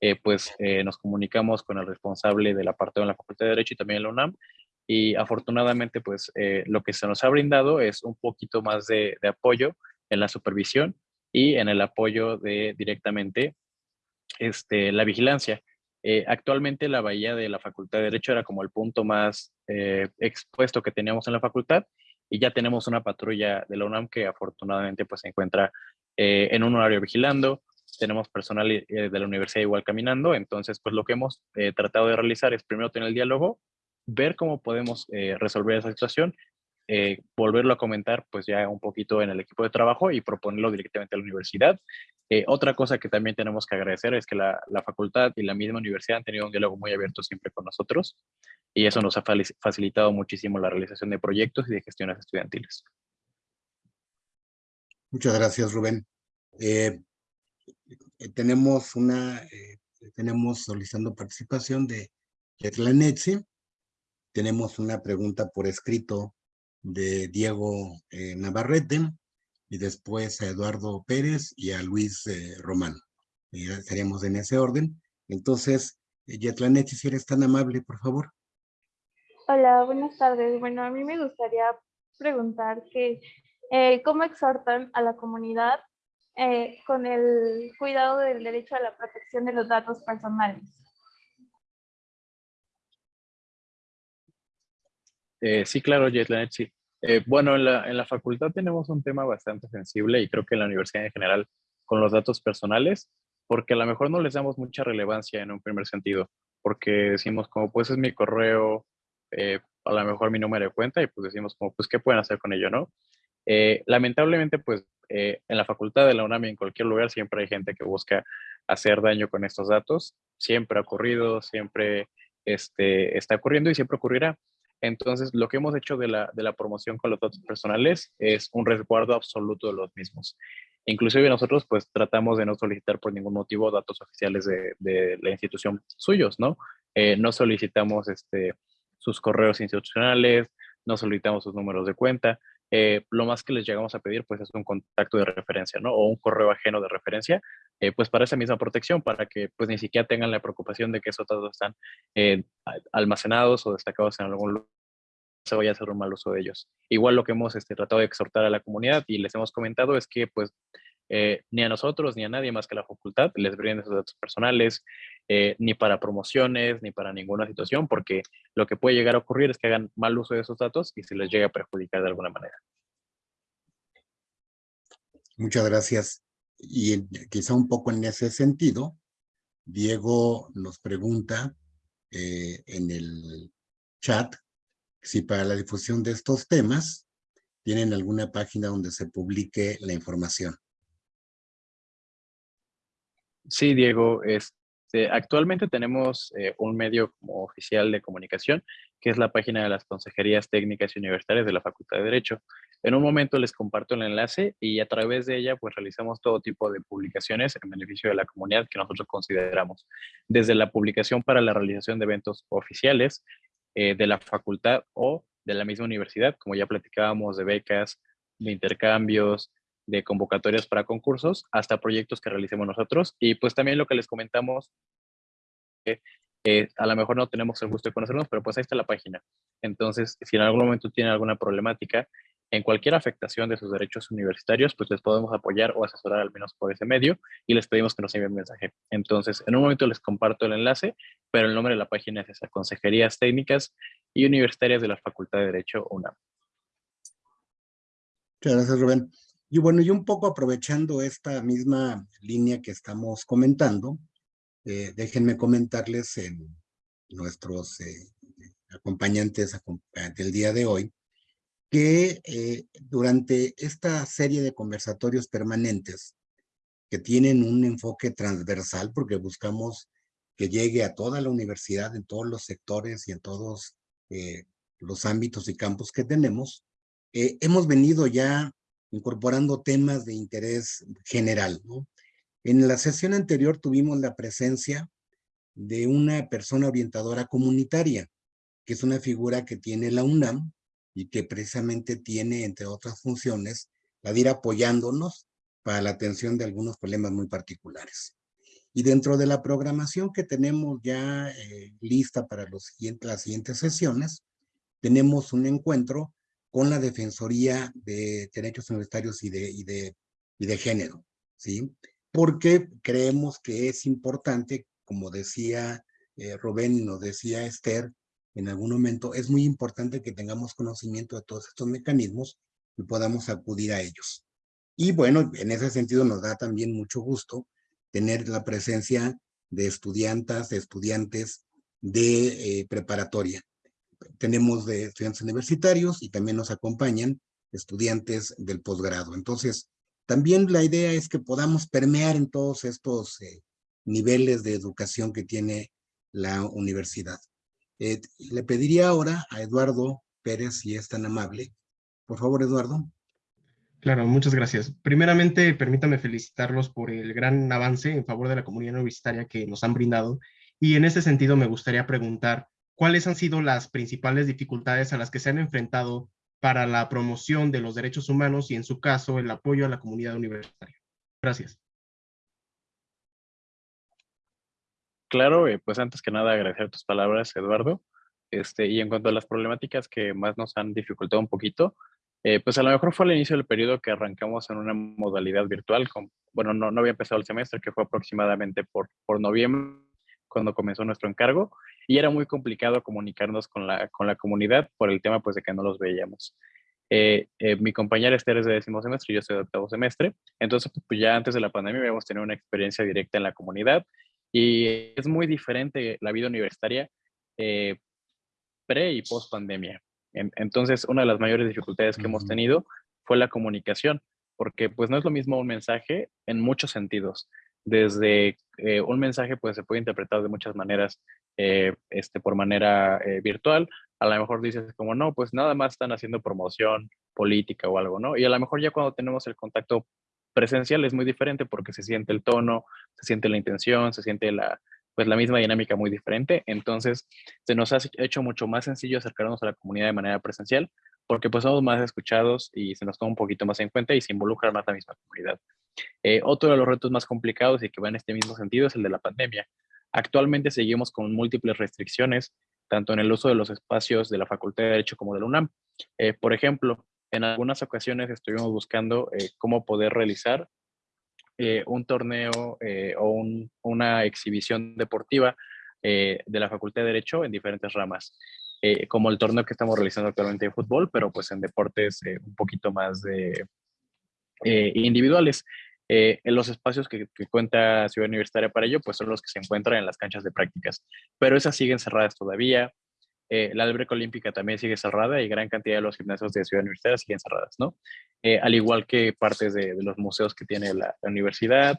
eh, pues eh, nos comunicamos con el responsable de la parte de la Facultad de Derecho y también la UNAM, y afortunadamente, pues eh, lo que se nos ha brindado es un poquito más de, apoyo en la supervisión y en el apoyo de directamente este, la vigilancia. Actualmente la bahía de la Facultad de Derecho era como el punto más expuesto que teníamos en la facultad y ya tenemos una patrulla de la UNAM que afortunadamente pues se encuentra eh, en un horario vigilando, tenemos personal eh, de la universidad igual caminando, entonces pues lo que hemos eh, tratado de realizar es primero tener el diálogo, ver cómo podemos resolver esa situación, volverlo a comentar pues ya un poquito en el equipo de trabajo y proponerlo directamente a la universidad. otra cosa que también tenemos que agradecer es que la, la facultad y la misma universidad han tenido un diálogo muy abierto siempre con nosotros y eso nos ha facilitado muchísimo la realización de proyectos y de gestiones estudiantiles. Muchas gracias, Rubén. Eh, eh, tenemos una, eh, tenemos solicitando participación de Netzi. Tenemos una pregunta por escrito de Diego Navarrete y después a Eduardo Pérez y a Luis Román. estaríamos en ese orden. Entonces, Yetlanetzi, si eres tan amable, por favor. Hola, buenas tardes. Bueno, a mí me gustaría preguntar que eh, cómo exhortan a la comunidad eh, con el cuidado del derecho a la protección de los datos personales. Eh, sí, claro, Jetlanet, sí. bueno, en la, en la facultad tenemos un tema bastante sensible y creo que en la universidad en general con los datos personales, porque a lo mejor no les damos mucha relevancia en un primer sentido, porque decimos como pues es mi correo, eh, a lo mejor mi número de cuenta y pues decimos como, pues, ¿qué pueden hacer con ello, no? Eh, lamentablemente, pues, eh, en la facultad de la UNAM y en cualquier lugar siempre hay gente que busca hacer daño con estos datos. Siempre ha ocurrido, siempre este, está ocurriendo y siempre ocurrirá. Entonces, lo que hemos hecho de la, de la promoción con los datos personales es un resguardo absoluto de los mismos. Inclusive nosotros, pues, tratamos de no solicitar por ningún motivo datos oficiales de, de la institución suyos, ¿no? no solicitamos, este, sus correos institucionales, no solicitamos sus números de cuenta. Eh, lo más que les llegamos a pedir pues es un contacto de referencia, ¿no? O un correo ajeno de referencia, eh, pues para esa misma protección, para que pues ni siquiera tengan la preocupación de que esos datos están eh, almacenados o destacados en algún lugar se vaya a hacer un mal uso de ellos. Igual lo que hemos este, tratado de exhortar a la comunidad y les hemos comentado es que pues eh, ni a nosotros ni a nadie más que la facultad les brinden esos datos personales, eh, ni para promociones, ni para ninguna situación, porque lo que puede llegar a ocurrir es que hagan mal uso de esos datos y se les llegue a perjudicar de alguna manera. Muchas gracias. Y quizá un poco en ese sentido, Diego nos pregunta eh, en el chat si para la difusión de estos temas tienen alguna página donde se publique la información. Sí, Diego, este, actualmente tenemos eh, un medio oficial de comunicación, que es la página de las consejerías técnicas y universitarias de la Facultad de Derecho. En un momento les comparto el enlace y a través de ella pues realizamos todo tipo de publicaciones en beneficio de la comunidad que nosotros consideramos. Desde la publicación para la realización de eventos oficiales eh, de la facultad o de la misma universidad, como ya platicábamos de becas, de intercambios, de convocatorias para concursos, hasta proyectos que realicemos nosotros. Y pues también lo que les comentamos, eh, eh, a lo mejor no tenemos el gusto de conocernos, pero pues ahí está la página. Entonces, si en algún momento tienen alguna problemática en cualquier afectación de sus derechos universitarios, pues les podemos apoyar o asesorar al menos por ese medio y les pedimos que nos envíen mensaje. Entonces, en un momento les comparto el enlace, pero el nombre de la página es esa, Consejerías Técnicas y Universitarias de la Facultad de Derecho UNAM. Muchas gracias, Rubén. Y bueno, y un poco aprovechando esta misma línea que estamos comentando, eh, déjenme comentarles en nuestros eh, acompañantes acom- del día de hoy, que eh, durante esta serie de conversatorios permanentes que tienen un enfoque transversal, porque buscamos que llegue a toda la universidad, en todos los sectores y en todos eh, los ámbitos y campos que tenemos, eh, hemos venido ya incorporando temas de interés general. En la sesión anterior tuvimos la presencia de una persona orientadora comunitaria, que es una figura que tiene la UNAM y que precisamente tiene, entre otras funciones, la de ir apoyándonos para la atención de algunos problemas muy particulares. Y dentro de la programación que tenemos ya eh, lista para los las siguientes sesiones, tenemos un encuentro con la Defensoría de Derechos Universitarios y de, y de, y de Género, ¿sí? Porque creemos que es importante, como decía eh, Rubén y nos decía Esther, en algún momento, es muy importante que tengamos conocimiento de todos estos mecanismos y podamos acudir a ellos. Y bueno, en ese sentido nos da también mucho gusto tener la presencia de estudiantas, de estudiantes de eh, preparatoria. Tenemos de estudiantes universitarios y también nos acompañan estudiantes del posgrado. Entonces, también la idea es que podamos permear en todos estos eh, niveles de educación que tiene la universidad. Eh, le pediría ahora a Eduardo Pérez, si es tan amable. Por favor, Eduardo. Claro, muchas gracias. Primeramente, permítame felicitarlos por el gran avance en favor de la comunidad universitaria que nos han brindado. Y en ese sentido, me gustaría preguntar, ¿cuáles han sido las principales dificultades a las que se han enfrentado para la promoción de los derechos humanos y, en su caso, el apoyo a la comunidad universitaria? Gracias. Claro, eh, pues antes que nada agradecer tus palabras, Eduardo. Este, y en cuanto a las problemáticas que más nos han dificultado un poquito, eh, pues a lo mejor fue al inicio del periodo que arrancamos en una modalidad virtual. Con, bueno, no, no había empezado el semestre, que fue aproximadamente por, por noviembre, cuando comenzó nuestro encargo, y era muy complicado comunicarnos con la, con la comunidad por el tema pues, de que no los veíamos. Eh, eh, mi compañera Esther es de décimo semestre y yo soy de octavo semestre, entonces pues ya antes de la pandemia habíamos tenido una experiencia directa en la comunidad y es muy diferente la vida universitaria eh, pre y post pandemia. En, entonces, una de las mayores dificultades que uh -huh. hemos tenido fue la comunicación, porque pues no es lo mismo un mensaje en muchos sentidos. Desde eh, un mensaje pues se puede interpretar de muchas maneras, eh, este, por manera eh, virtual. A lo mejor dices como, no, pues nada más están haciendo promoción política o algo, ¿no? Y a lo mejor ya cuando tenemos el contacto presencial es muy diferente porque se siente el tono, se siente la intención, se siente la, pues la misma dinámica muy diferente. Entonces, se nos ha hecho mucho más sencillo acercarnos a la comunidad de manera presencial porque pues somos más escuchados y se nos toma un poquito más en cuenta y se involucra más la misma comunidad. Eh, otro de los retos más complicados y que va en este mismo sentido es el de la pandemia. Actualmente seguimos con múltiples restricciones, tanto en el uso de los espacios de la Facultad de Derecho como de la UNAM. Eh, por ejemplo, en algunas ocasiones estuvimos buscando eh, cómo poder realizar un torneo o un- una exhibición deportiva de la Facultad de Derecho en diferentes ramas, eh, como el torneo que estamos realizando actualmente de fútbol, pero pues en deportes eh, un poquito más de, eh, individuales. Eh, en los espacios que, que cuenta Ciudad Universitaria para ello, pues son los que se encuentran en las canchas de prácticas, pero esas siguen cerradas todavía. Eh, la alberca olímpica también sigue cerrada y gran cantidad de los gimnasios de Ciudad Universitaria siguen cerradas, ¿no? Eh, al igual que partes de, de los museos que tiene la, la universidad,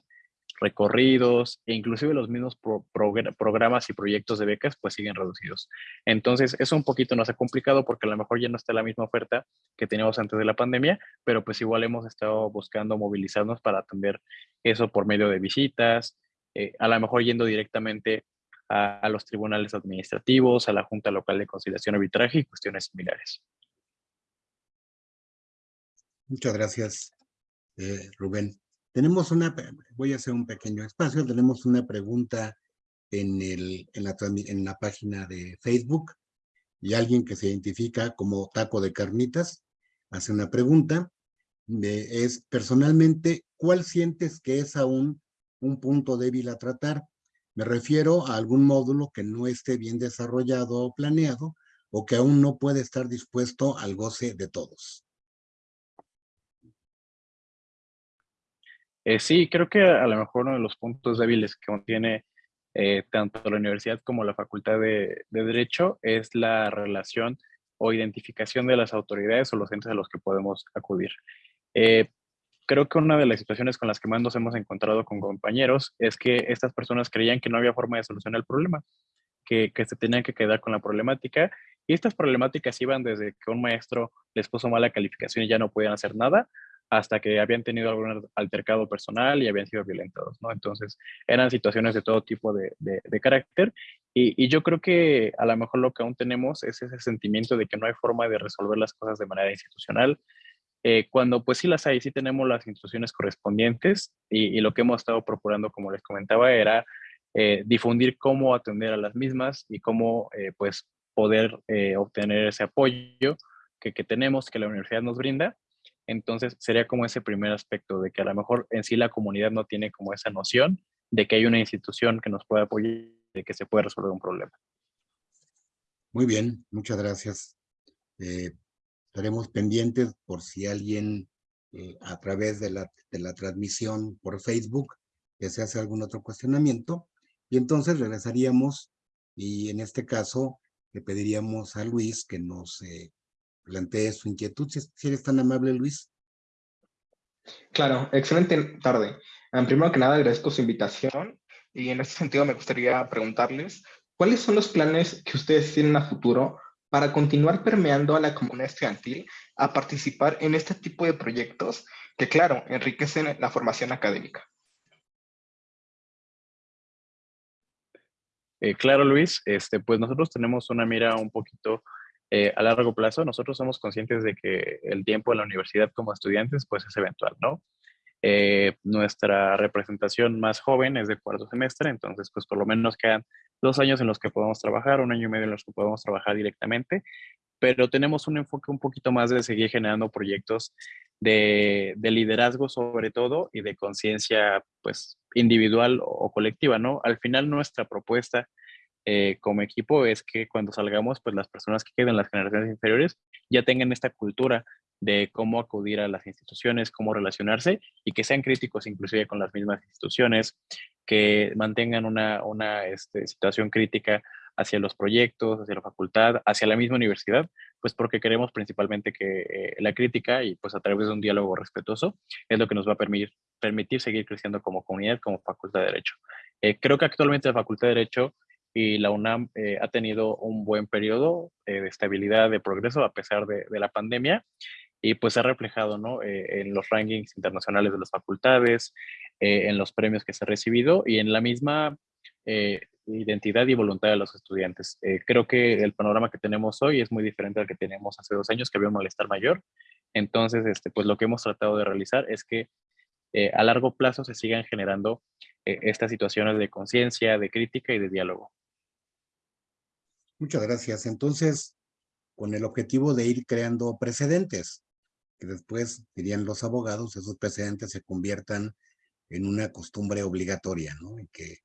recorridos e inclusive los mismos pro- progr- programas y proyectos de becas pues siguen reducidos. Entonces eso un poquito nos ha complicado porque a lo mejor ya no está la misma oferta que teníamos antes de la pandemia, pero pues igual hemos estado buscando movilizarnos para atender eso por medio de visitas, eh, a lo mejor yendo directamente a, los tribunales administrativos, a la Junta Local de Conciliación Arbitraje y cuestiones similares. Muchas gracias, eh, Rubén. Tenemos una, voy a hacer un pequeño espacio, tenemos una pregunta en, el, en, la, en la página de Facebook y alguien que se identifica como taco de carnitas hace una pregunta. de- es personalmente, ¿cuál sientes que es aún un punto débil a tratar? Me refiero a algún módulo que no esté bien desarrollado o planeado o que aún no puede estar dispuesto al goce de todos. Eh, sí, creo que a, lo mejor uno de los puntos débiles que contiene eh, tanto la universidad como la facultad de, de Derecho es la relación o identificación de las autoridades o los entes a los que podemos acudir. Eh, creo que una de las situaciones con las que más nos hemos encontrado con compañeros es que estas personas creían que no había forma de solucionar el problema, que, que se tenían que quedar con la problemática y estas problemáticas iban desde que un maestro les puso mala calificación y ya no podían hacer nada, hasta que habían tenido algún altercado personal y habían sido violentados, ¿no? Entonces, eran situaciones de todo tipo de, de, carácter y, y, yo creo que a lo mejor lo que aún tenemos es ese sentimiento de que no hay forma de resolver las cosas de manera institucional, eh, cuando pues sí las hay, sí tenemos las instituciones correspondientes y, lo que hemos estado procurando, como les comentaba, era eh, difundir cómo atender a las mismas y cómo eh, pues poder obtener ese apoyo que, que tenemos, que la universidad nos brinda entonces sería como ese primer aspecto de que a lo mejor en sí la comunidad no tiene como esa noción de que hay una institución que nos puede apoyar, de que se puede resolver un problema. Muy bien, muchas gracias. Eh, estaremos pendientes por si alguien eh, a través de la, de la transmisión por Facebook que se hace algún otro cuestionamiento. Y entonces regresaríamos y en este caso le pediríamos a Luis que nos eh, plantee su inquietud. Si, si, eres tan amable, Luis. Claro, excelente tarde. Um, primero que nada, agradezco su invitación y en este sentido me gustaría preguntarles cuáles son los planes que ustedes tienen a futuro para continuar permeando a la comunidad estudiantil a participar en este tipo de proyectos que, claro, enriquecen la formación académica. Eh, claro, Luis, este, pues nosotros tenemos una mira un poquito eh, a largo plazo. Nosotros somos conscientes de que el tiempo en la universidad como estudiantes pues es eventual, ¿no? Eh, nuestra representación más joven es de cuarto semestre, entonces pues por lo menos quedan dos años en los que podemos trabajar, un año y medio en los que podemos trabajar directamente, pero tenemos un enfoque un poquito más de seguir generando proyectos de, de liderazgo sobre todo y de conciencia pues individual o colectiva, ¿no? Al final nuestra propuesta eh, como equipo es que cuando salgamos, pues las personas que queden en las generaciones inferiores ya tengan esta cultura de cómo acudir a las instituciones, cómo relacionarse y que sean críticos inclusive con las mismas instituciones, que mantengan una, una este, situación crítica hacia los proyectos, hacia la facultad, hacia la misma universidad, pues porque queremos principalmente que eh, la crítica y pues a través de un diálogo respetuoso es lo que nos va a permitir, permitir seguir creciendo como comunidad, como facultad de Derecho. Eh, creo que actualmente la facultad de Derecho y la UNAM eh, ha tenido un buen periodo eh, de estabilidad, de progreso a pesar de, de la pandemia y pues se ha reflejado ¿no? Eh, en los rankings internacionales de las facultades, eh, en los premios que se ha recibido y en la misma eh, identidad y voluntad de los estudiantes. Eh, creo que el panorama que tenemos hoy es muy diferente al que teníamos hace dos años, que había un malestar mayor. Entonces, este, pues lo que hemos tratado de realizar es que a largo plazo se sigan generando estas situaciones de conciencia, de crítica y de diálogo. Muchas gracias. Entonces, con el objetivo de ir creando precedentes, que después, dirían los abogados, esos precedentes se conviertan en una costumbre obligatoria, ¿no? Y que,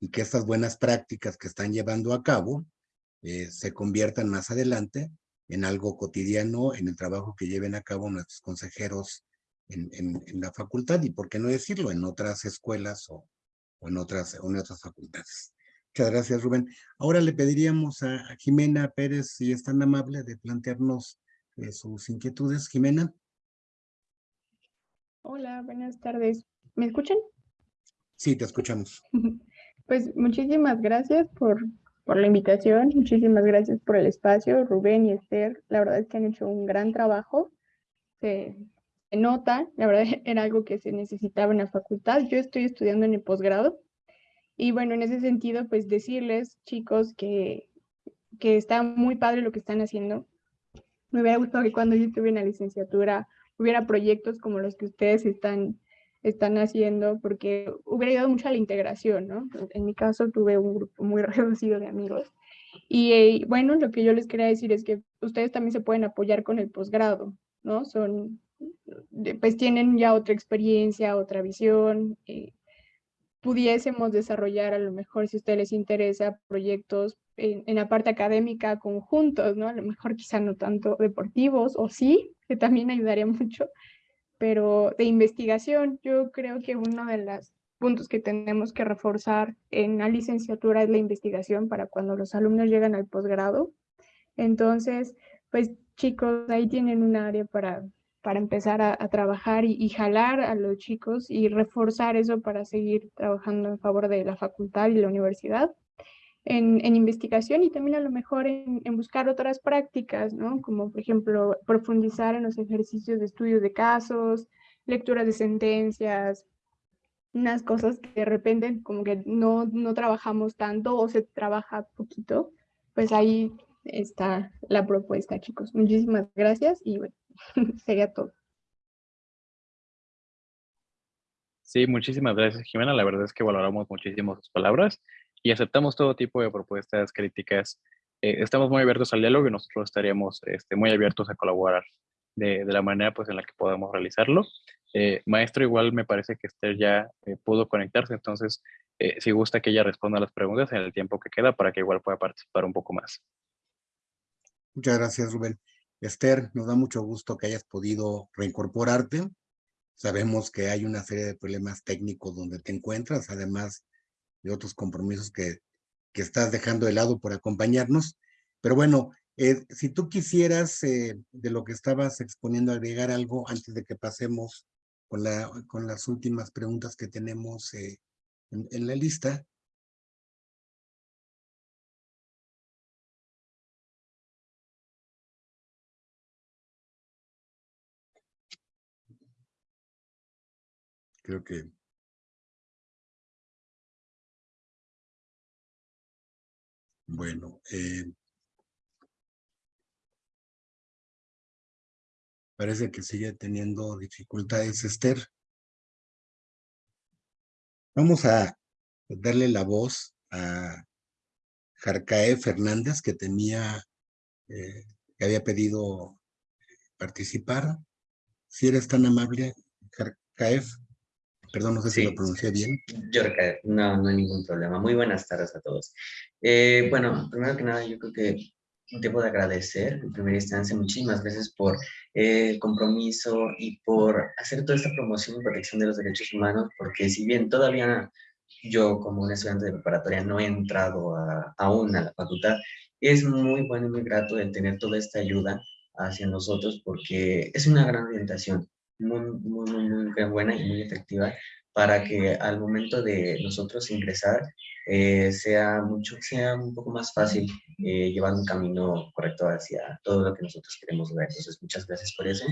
y que estas buenas prácticas que están llevando a cabo eh, se conviertan más adelante en algo cotidiano en el trabajo que lleven a cabo nuestros consejeros en, en, la facultad y, por qué no decirlo, en otras escuelas o, en, otras, en otras facultades. Muchas gracias, Rubén. Ahora le pediríamos a, Jimena Pérez, si es tan amable, de plantearnos eh, sus inquietudes. Jimena. Hola, buenas tardes. ¿Me escuchan? Sí, te escuchamos. Pues muchísimas gracias por, por la invitación, muchísimas gracias por el espacio, Rubén y Esther. La verdad es que han hecho un gran trabajo. Se, se nota, la verdad era algo que se necesitaba en la facultad. Yo estoy estudiando en el posgrado y bueno, en ese sentido, pues decirles, chicos, que, que está muy padre lo que están haciendo. Me hubiera gustado que cuando yo en la licenciatura hubiera proyectos como los que ustedes están están haciendo, porque hubiera ayudado mucho a la integración, ¿no? En mi caso tuve un grupo muy reducido de amigos. Y eh, bueno, lo que yo les quería decir es que ustedes también se pueden apoyar con el posgrado, ¿no? Son, pues tienen ya otra experiencia, otra visión. Eh, pudiésemos desarrollar a lo mejor, si a ustedes les interesa, proyectos en, la parte académica conjuntos, ¿no? A lo mejor quizá no tanto deportivos, o sí, que también ayudaría mucho, pero de investigación, yo creo que uno de los puntos que tenemos que reforzar en la licenciatura es la investigación para cuando los alumnos llegan al posgrado. Entonces, pues chicos, ahí tienen un área para, para empezar a, trabajar y, y, jalar a los chicos y reforzar eso para seguir trabajando en favor de la facultad y la universidad en, investigación y también a lo mejor en, buscar otras prácticas, ¿no? Como por ejemplo profundizar en los ejercicios de estudio de casos, lecturas de sentencias, unas cosas que de repente como que no, no trabajamos tanto o se trabaja poquito, pues ahí está la propuesta, chicos. Muchísimas gracias y bueno, sería todo. Sí, muchísimas gracias, Jimena. La verdad es que valoramos muchísimo sus palabras y aceptamos todo tipo de propuestas, críticas. Eh, estamos muy abiertos al diálogo y nosotros estaríamos este, muy abiertos a colaborar de, de, la manera pues, en la que podamos realizarlo. Eh, maestro, igual me parece que Esther ya eh, pudo conectarse, entonces si gusta que ella responda a las preguntas en el tiempo que queda para que igual pueda participar un poco más. Muchas gracias, Rubén. Esther, nos da mucho gusto que hayas podido reincorporarte. Sabemos que hay una serie de problemas técnicos donde te encuentras, además de otros compromisos que, que estás dejando de lado por acompañarnos. Pero bueno, eh, si tú quisieras eh, de lo que estabas exponiendo agregar algo antes de que pasemos con, la, con las últimas preguntas que tenemos eh, en, en la lista. Creo que Bueno, eh, parece que sigue teniendo dificultades Esther. Vamos a darle la voz a Jarcae Fernández, que tenía, eh, que había pedido participar. Si eres tan amable, Jarcaef. Perdón, no sé si lo pronuncié bien. No, no hay ningún problema. Muy buenas tardes a todos. Eh, bueno, primero que nada, yo creo que debo de agradecer en primera instancia muchísimas veces por el compromiso y por hacer toda esta promoción y protección de los derechos humanos, porque si bien todavía yo como un estudiante de preparatoria no he entrado a, aún a la facultad, es muy bueno y muy grato el tener toda esta ayuda hacia nosotros porque es una gran orientación muy, muy, muy, buena y muy efectiva para que al momento de nosotros ingresar eh, sea, mucho, sea un poco más fácil eh, llevar un camino correcto hacia todo lo que nosotros queremos ver. Entonces, muchas gracias por eso.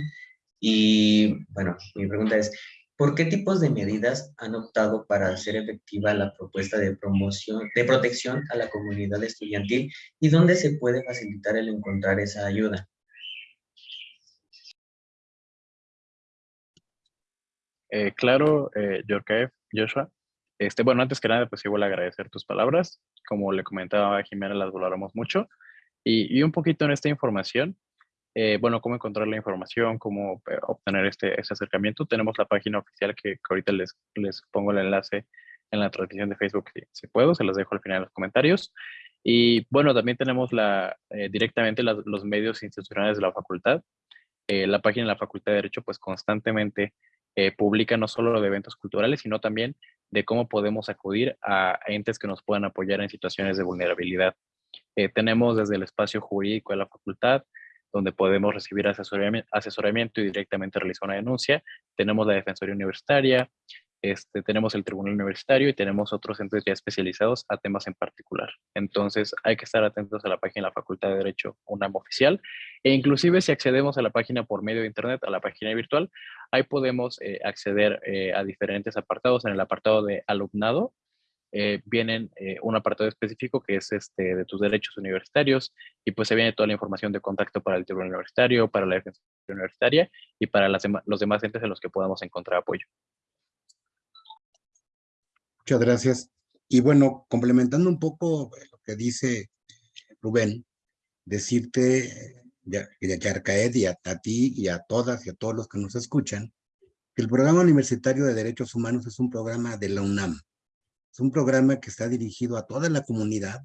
Y bueno, mi pregunta es, ¿por qué tipos de medidas han optado para hacer efectiva la propuesta de promoción, de protección a la comunidad estudiantil y dónde se puede facilitar el encontrar esa ayuda? Eh, claro, eh, Joshua. Este, bueno, antes que nada, pues igual agradecer tus palabras. Como le comentaba a Jimena, las valoramos mucho. Y, un poquito en esta información, eh, bueno, cómo encontrar la información, cómo eh, obtener este, este acercamiento, tenemos la página oficial que, que, ahorita les, pongo el enlace en la transmisión de Facebook si, si puedo, se las dejo al final en los comentarios. Y bueno, también tenemos la, directamente los medios institucionales de la facultad. La página de la Facultad de Derecho pues constantemente eh, publica no solo de eventos culturales, sino también de cómo podemos acudir a entes que nos puedan apoyar en situaciones de vulnerabilidad. tenemos desde el espacio jurídico de la facultad, donde podemos recibir asesoramiento, asesoramiento y directamente realizar una denuncia. Tenemos la Defensoría Universitaria, este, tenemos el Tribunal Universitario y tenemos otros entes ya especializados a temas en particular. Entonces hay que estar atentos a la página de la Facultad de Derecho UNAM oficial e inclusive si accedemos a la página por medio de internet, a la página virtual, ahí podemos eh, acceder eh, a diferentes apartados. En el apartado de alumnado eh, vienen eh, un apartado específico que es este de tus derechos universitarios y pues se viene toda la información de contacto para el Tribunal Universitario, para la Defensa Universitaria y para las los demás entes en los que podamos encontrar apoyo. Muchas gracias. Y bueno, complementando un poco lo que dice Rubén, decirte, ya, ya Arcaed y a, a ti y a todas y a todos los que nos escuchan, que el Programa Universitario de Derechos Humanos es un programa de la UNAM. Es un programa que está dirigido a toda la comunidad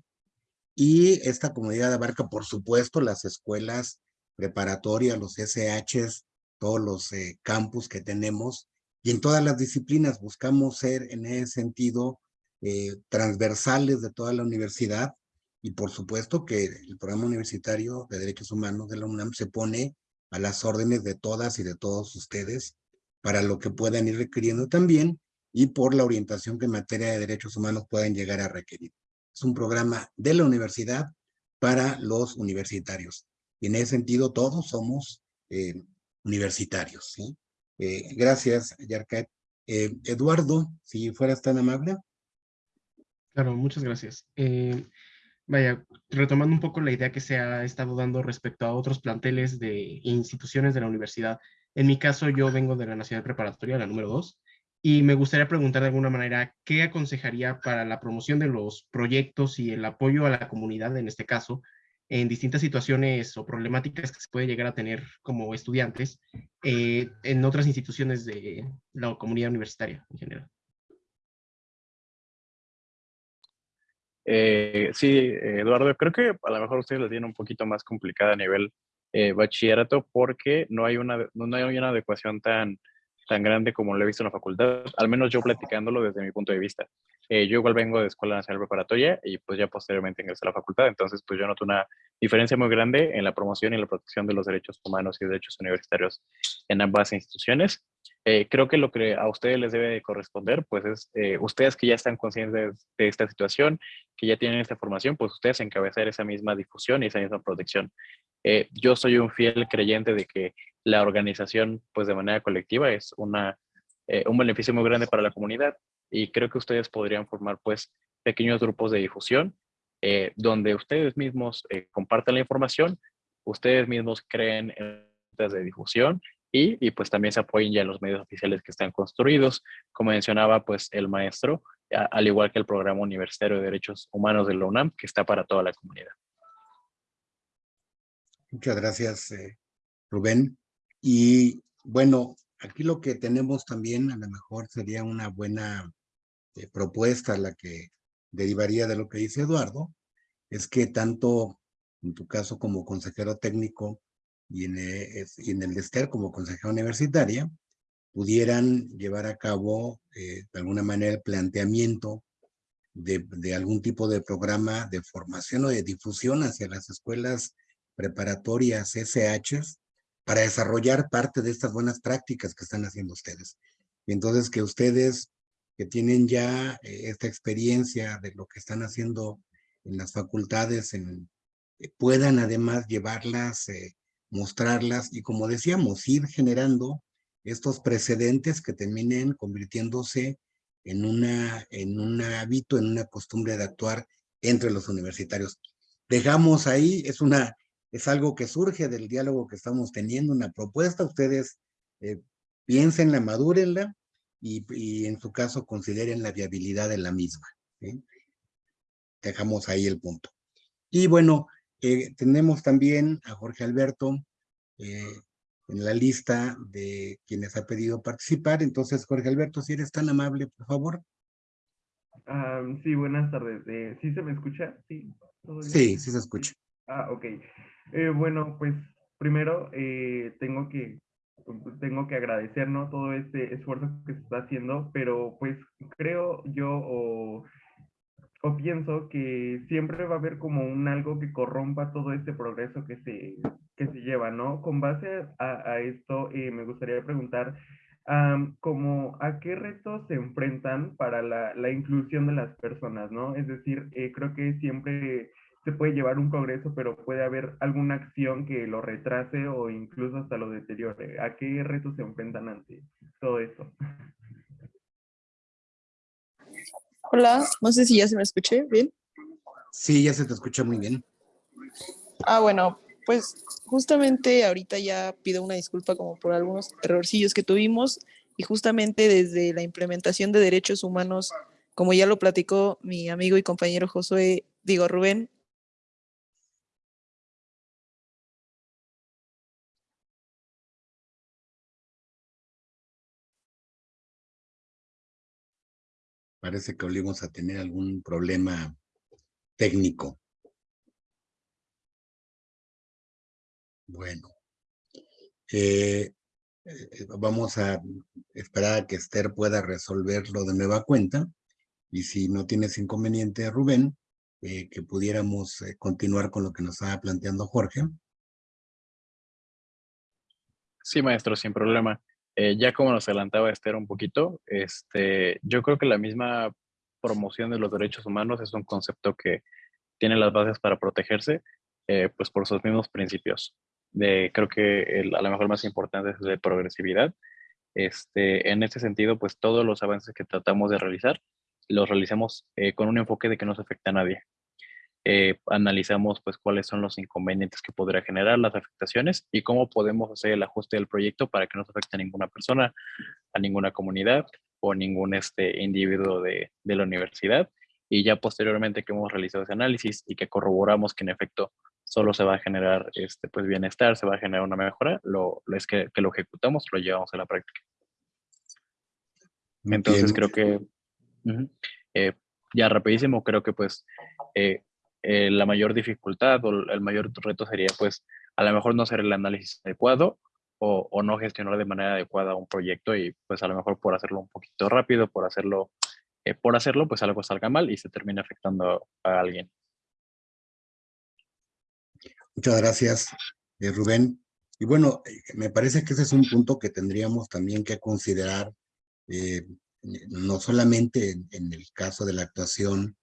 y esta comunidad abarca, por supuesto, las escuelas preparatorias, los SHs, todos los eh, campus que tenemos y en todas las disciplinas buscamos ser en ese sentido eh, transversales de toda la universidad y por supuesto que el programa universitario de derechos humanos de la UNAM se pone a las órdenes de todas y de todos ustedes para lo que puedan ir requiriendo también y por la orientación que en materia de derechos humanos puedan llegar a requerir. Es un programa de la universidad para los universitarios. Y en ese sentido todos somos eh, universitarios. ¿sí? Eh, gracias, Yarkat. Eh, Eduardo, si fueras tan amable. Claro, muchas gracias. Eh, vaya, retomando un poco la idea que se ha estado dando respecto a otros planteles de instituciones de la universidad. En mi caso, yo vengo de la Nacional Preparatoria, la número 2, y me gustaría preguntar de alguna manera, ¿qué aconsejaría para la promoción de los proyectos y el apoyo a la comunidad, en este caso, en distintas situaciones o problemáticas que se puede llegar a tener como estudiantes eh, en otras instituciones de la comunidad universitaria en general. Eh, sí, Eduardo, creo que a lo mejor ustedes la tienen un poquito más complicada a nivel eh, bachillerato porque no hay, una, no hay una adecuación tan, tan grande como lo he visto en la facultad, al menos yo platicándolo desde mi punto de vista. Eh, yo igual vengo de Escuela Nacional Preparatoria y pues ya posteriormente ingresé a la facultad, entonces pues yo noto una diferencia muy grande en la promoción y la protección de los derechos humanos y derechos universitarios en ambas instituciones. Eh, creo que lo que a ustedes les debe corresponder, pues es eh, ustedes que ya están conscientes de, esta situación, que ya tienen esta formación, pues ustedes encabezar esa misma difusión y esa misma protección. yo soy un fiel creyente de que la organización, pues de manera colectiva, es una, un beneficio muy grande para la comunidad y creo que ustedes podrían formar pues pequeños grupos de difusión eh, donde ustedes mismos eh, compartan la información, ustedes mismos creen en de difusión y, y, pues también se apoyen ya en los medios oficiales que están construidos, como mencionaba pues el maestro, al igual que el programa universitario de derechos humanos de la UNAM, que está para toda la comunidad. Muchas gracias, eh, Rubén. Y bueno, aquí lo que tenemos también a lo mejor sería una buena eh, propuesta, la que derivaría de lo que dice Eduardo, es que tanto en tu caso como consejero técnico y en, eh, en el como consejera universitaria, pudieran llevar a cabo eh, de alguna manera el planteamiento de, de, algún tipo de programa de formación o de difusión hacia las escuelas preparatorias SHs para desarrollar parte de estas buenas prácticas que están haciendo ustedes. Y entonces que ustedes que tienen ya eh, esta experiencia de lo que están haciendo en las facultades, en, eh, puedan además llevarlas, eh, mostrarlas y como decíamos, ir generando estos precedentes que terminen convirtiéndose en, una, en un hábito, en una costumbre de actuar entre los universitarios. Dejamos ahí, es, una, es algo que surge del diálogo que estamos teniendo, una propuesta, ustedes eh, piénsenla, madúrenla, y, en su caso consideren la viabilidad de la misma. Dejamos ahí el punto. Y bueno, eh, tenemos también a Jorge Alberto, eh, en la lista de quienes ha pedido participar. Entonces, Jorge Alberto, si eres tan amable, por favor. Ah, sí, buenas tardes. Eh, ¿Sí se me escucha? Sí. Sí, sí se escucha. Ah, ok. Bueno, pues primero tengo que tengo que agradecer ¿no? todo este esfuerzo que se está haciendo, pero pues creo yo o, o pienso que siempre va a haber como un algo que corrompa todo este progreso que se, que se lleva, ¿no? Con base a, a esto, eh, me gustaría preguntar, am, como a qué retos se enfrentan para la, la inclusión de las personas, ¿no? Es decir, eh, creo que siempre se puede llevar un progreso, pero puede haber alguna acción que lo retrase o incluso hasta lo deteriore. ¿A qué retos se enfrentan ante todo esto? Hola, no sé si ya se me escuché bien. Sí, ya se te escucha muy bien. Ah, bueno, pues justamente ahorita ya pido una disculpa como por algunos errorcillos que tuvimos y justamente desde la implementación de derechos humanos, como ya lo platicó mi amigo y compañero Josué, digo Rubén, Parece que volvimos a tener algún problema técnico. Bueno. Eh, eh, vamos a esperar a que Esther pueda resolverlo de nueva cuenta. Y si no tienes inconveniente, Rubén, eh, que pudiéramos continuar con lo que nos estaba planteando Jorge. Sí, maestro, sin problema. Eh, ya como nos adelantaba Esther un poquito, este, yo creo que la misma promoción de los derechos humanos es un concepto que tiene las bases para protegerse, eh, pues por sus mismos principios. De, creo que el, a lo mejor más importante es de progresividad. Este, en este sentido, pues todos los avances que tratamos de realizar, los realizamos eh, con un enfoque de que no se afecta a nadie. Eh, analizamos pues cuáles son los inconvenientes que podría generar las afectaciones y cómo podemos hacer el ajuste del proyecto para que no se afecte a ninguna persona, a ninguna comunidad o ningún este, individuo de, de la universidad. Y ya posteriormente que hemos realizado ese análisis y que corroboramos que en efecto solo se va a generar este, pues bienestar, se va a generar una mejora, lo, es que, que, lo ejecutamos, lo llevamos a la práctica. Entonces Bien. creo que, uh -huh, eh, ya rapidísimo, creo que pues eh, eh, la mayor dificultad o el mayor reto sería pues a lo mejor no hacer el análisis adecuado o, no gestionar de manera adecuada un proyecto y pues a lo mejor por hacerlo un poquito rápido, por hacerlo, eh, por hacerlo pues algo salga mal y se termina afectando a alguien. Muchas gracias, eh, Rubén. Y bueno, me parece que ese es un punto que tendríamos también que considerar, no solamente en, en, el caso de la actuación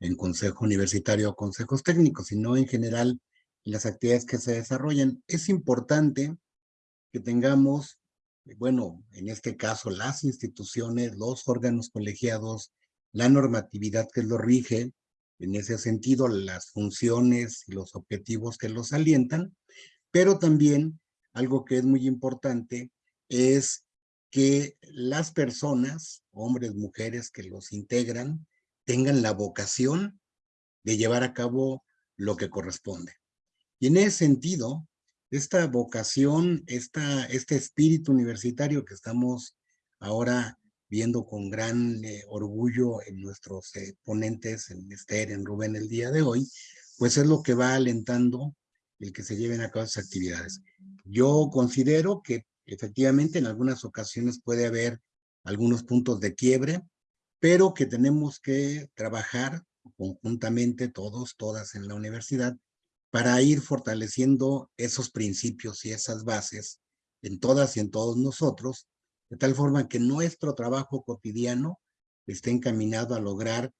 en consejo universitario o consejos técnicos, sino en general en las actividades que se desarrollan. Es importante que tengamos, bueno, en este caso las instituciones, los órganos colegiados, la normatividad que lo rige, en ese sentido las funciones y los objetivos que los alientan, pero también algo que es muy importante es que las personas, hombres, mujeres que los integran, tengan la vocación de llevar a cabo lo que corresponde. Y en ese sentido, esta vocación, esta, este espíritu universitario que estamos ahora viendo con gran eh, orgullo en nuestros eh, ponentes, en Esther, en Rubén el día de hoy, pues es lo que va alentando el que se lleven a cabo esas actividades. Yo considero que efectivamente en algunas ocasiones puede haber algunos puntos de quiebre, pero que tenemos que trabajar conjuntamente todos, todas en la universidad, para ir fortaleciendo esos principios y esas bases en todas y en todos nosotros, de tal forma que nuestro trabajo cotidiano esté encaminado a lograr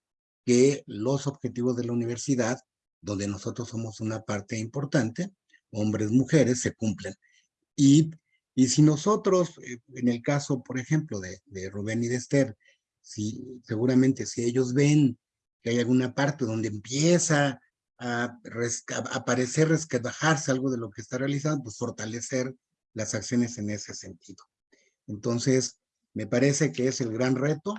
que los objetivos de la universidad, donde nosotros somos una parte importante, hombres, mujeres, se cumplen. Y, y si nosotros, eh, en el caso, por ejemplo, de, de Rubén y de Esther, si, seguramente si ellos ven que hay alguna parte donde empieza a, a aparecer, algo de lo que está realizando, pues fortalecer las acciones en ese sentido. Entonces, me parece que es el gran reto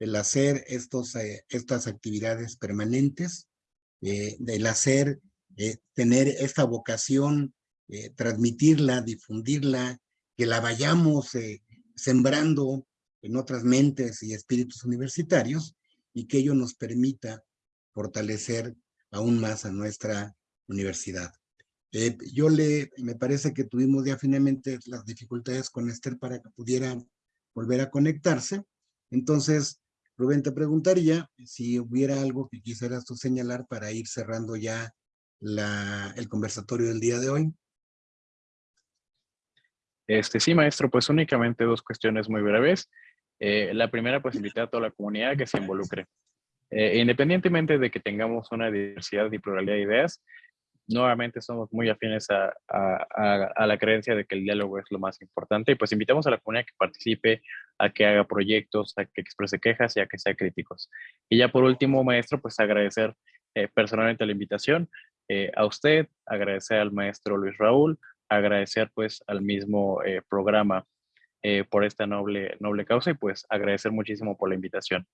el hacer estos, eh, estas actividades permanentes, eh, el hacer, eh, tener esta vocación transmitirla, difundirla, que la vayamos sembrando en otras mentes y espíritus universitarios y que ello nos permita fortalecer aún más a nuestra universidad. Eh, yo le, me parece que tuvimos ya finalmente las dificultades con Esther para que pudiera volver a conectarse. Entonces, Rubén, te preguntaría si hubiera algo que quisieras tú señalar para ir cerrando ya la, el conversatorio del día de hoy. Este, sí, maestro, pues únicamente dos cuestiones muy breves. Eh, la primera, pues invitar a toda la comunidad que se involucre. Eh, independientemente de que tengamos una diversidad y pluralidad de ideas, nuevamente somos muy afines a, a, la creencia de que el diálogo es lo más importante y pues invitamos a la comunidad que participe, a que haga proyectos, a que exprese quejas y a que sea críticos. Y ya por último, maestro, pues agradecer eh, personalmente la invitación a usted, agradecer al maestro Luis Raúl, agradecer pues al mismo programa eh, por esta noble, noble causa y pues agradecer muchísimo por la invitación.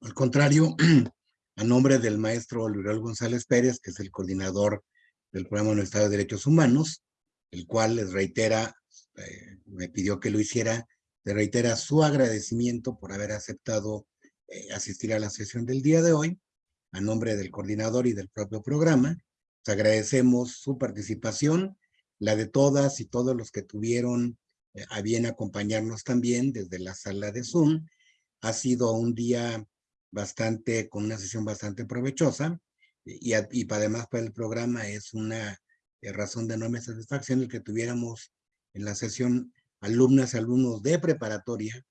Al contrario, a nombre del maestro Luis González Pérez, que es el coordinador del programa Estado de Derechos Humanos, el cual les reitera, eh, me pidió que lo hiciera, le reitera su agradecimiento por haber aceptado eh, asistir a la sesión del día de hoy, a nombre del coordinador y del propio programa, agradecemos su participación, la de todas y todos los que tuvieron eh, a bien acompañarnos también desde la sala de Zoom. Ha sido un día bastante, con una sesión bastante provechosa y, y además para el programa es una eh, razón de enorme satisfacción el que tuviéramos en la sesión alumnas y alumnos de preparatoria,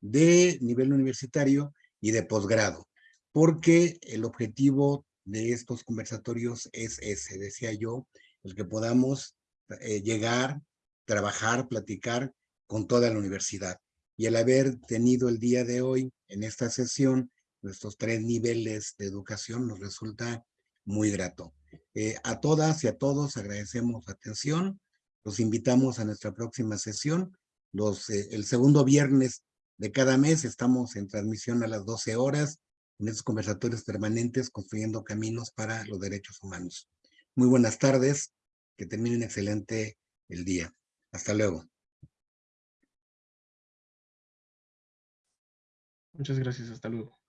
de nivel universitario y de posgrado, porque el objetivo de estos conversatorios es ese, decía yo, el que podamos eh, llegar, trabajar, platicar con toda la universidad. Y el haber tenido el día de hoy en esta sesión nuestros tres niveles de educación nos resulta muy grato. Eh, a todas y a todos agradecemos atención. Los invitamos a nuestra próxima sesión. Los, eh, el segundo viernes de cada mes estamos en transmisión a las 12 horas en estos conversatorios permanentes construyendo caminos para los derechos humanos. Muy buenas tardes, que terminen excelente el día. Hasta luego. Muchas gracias, hasta luego.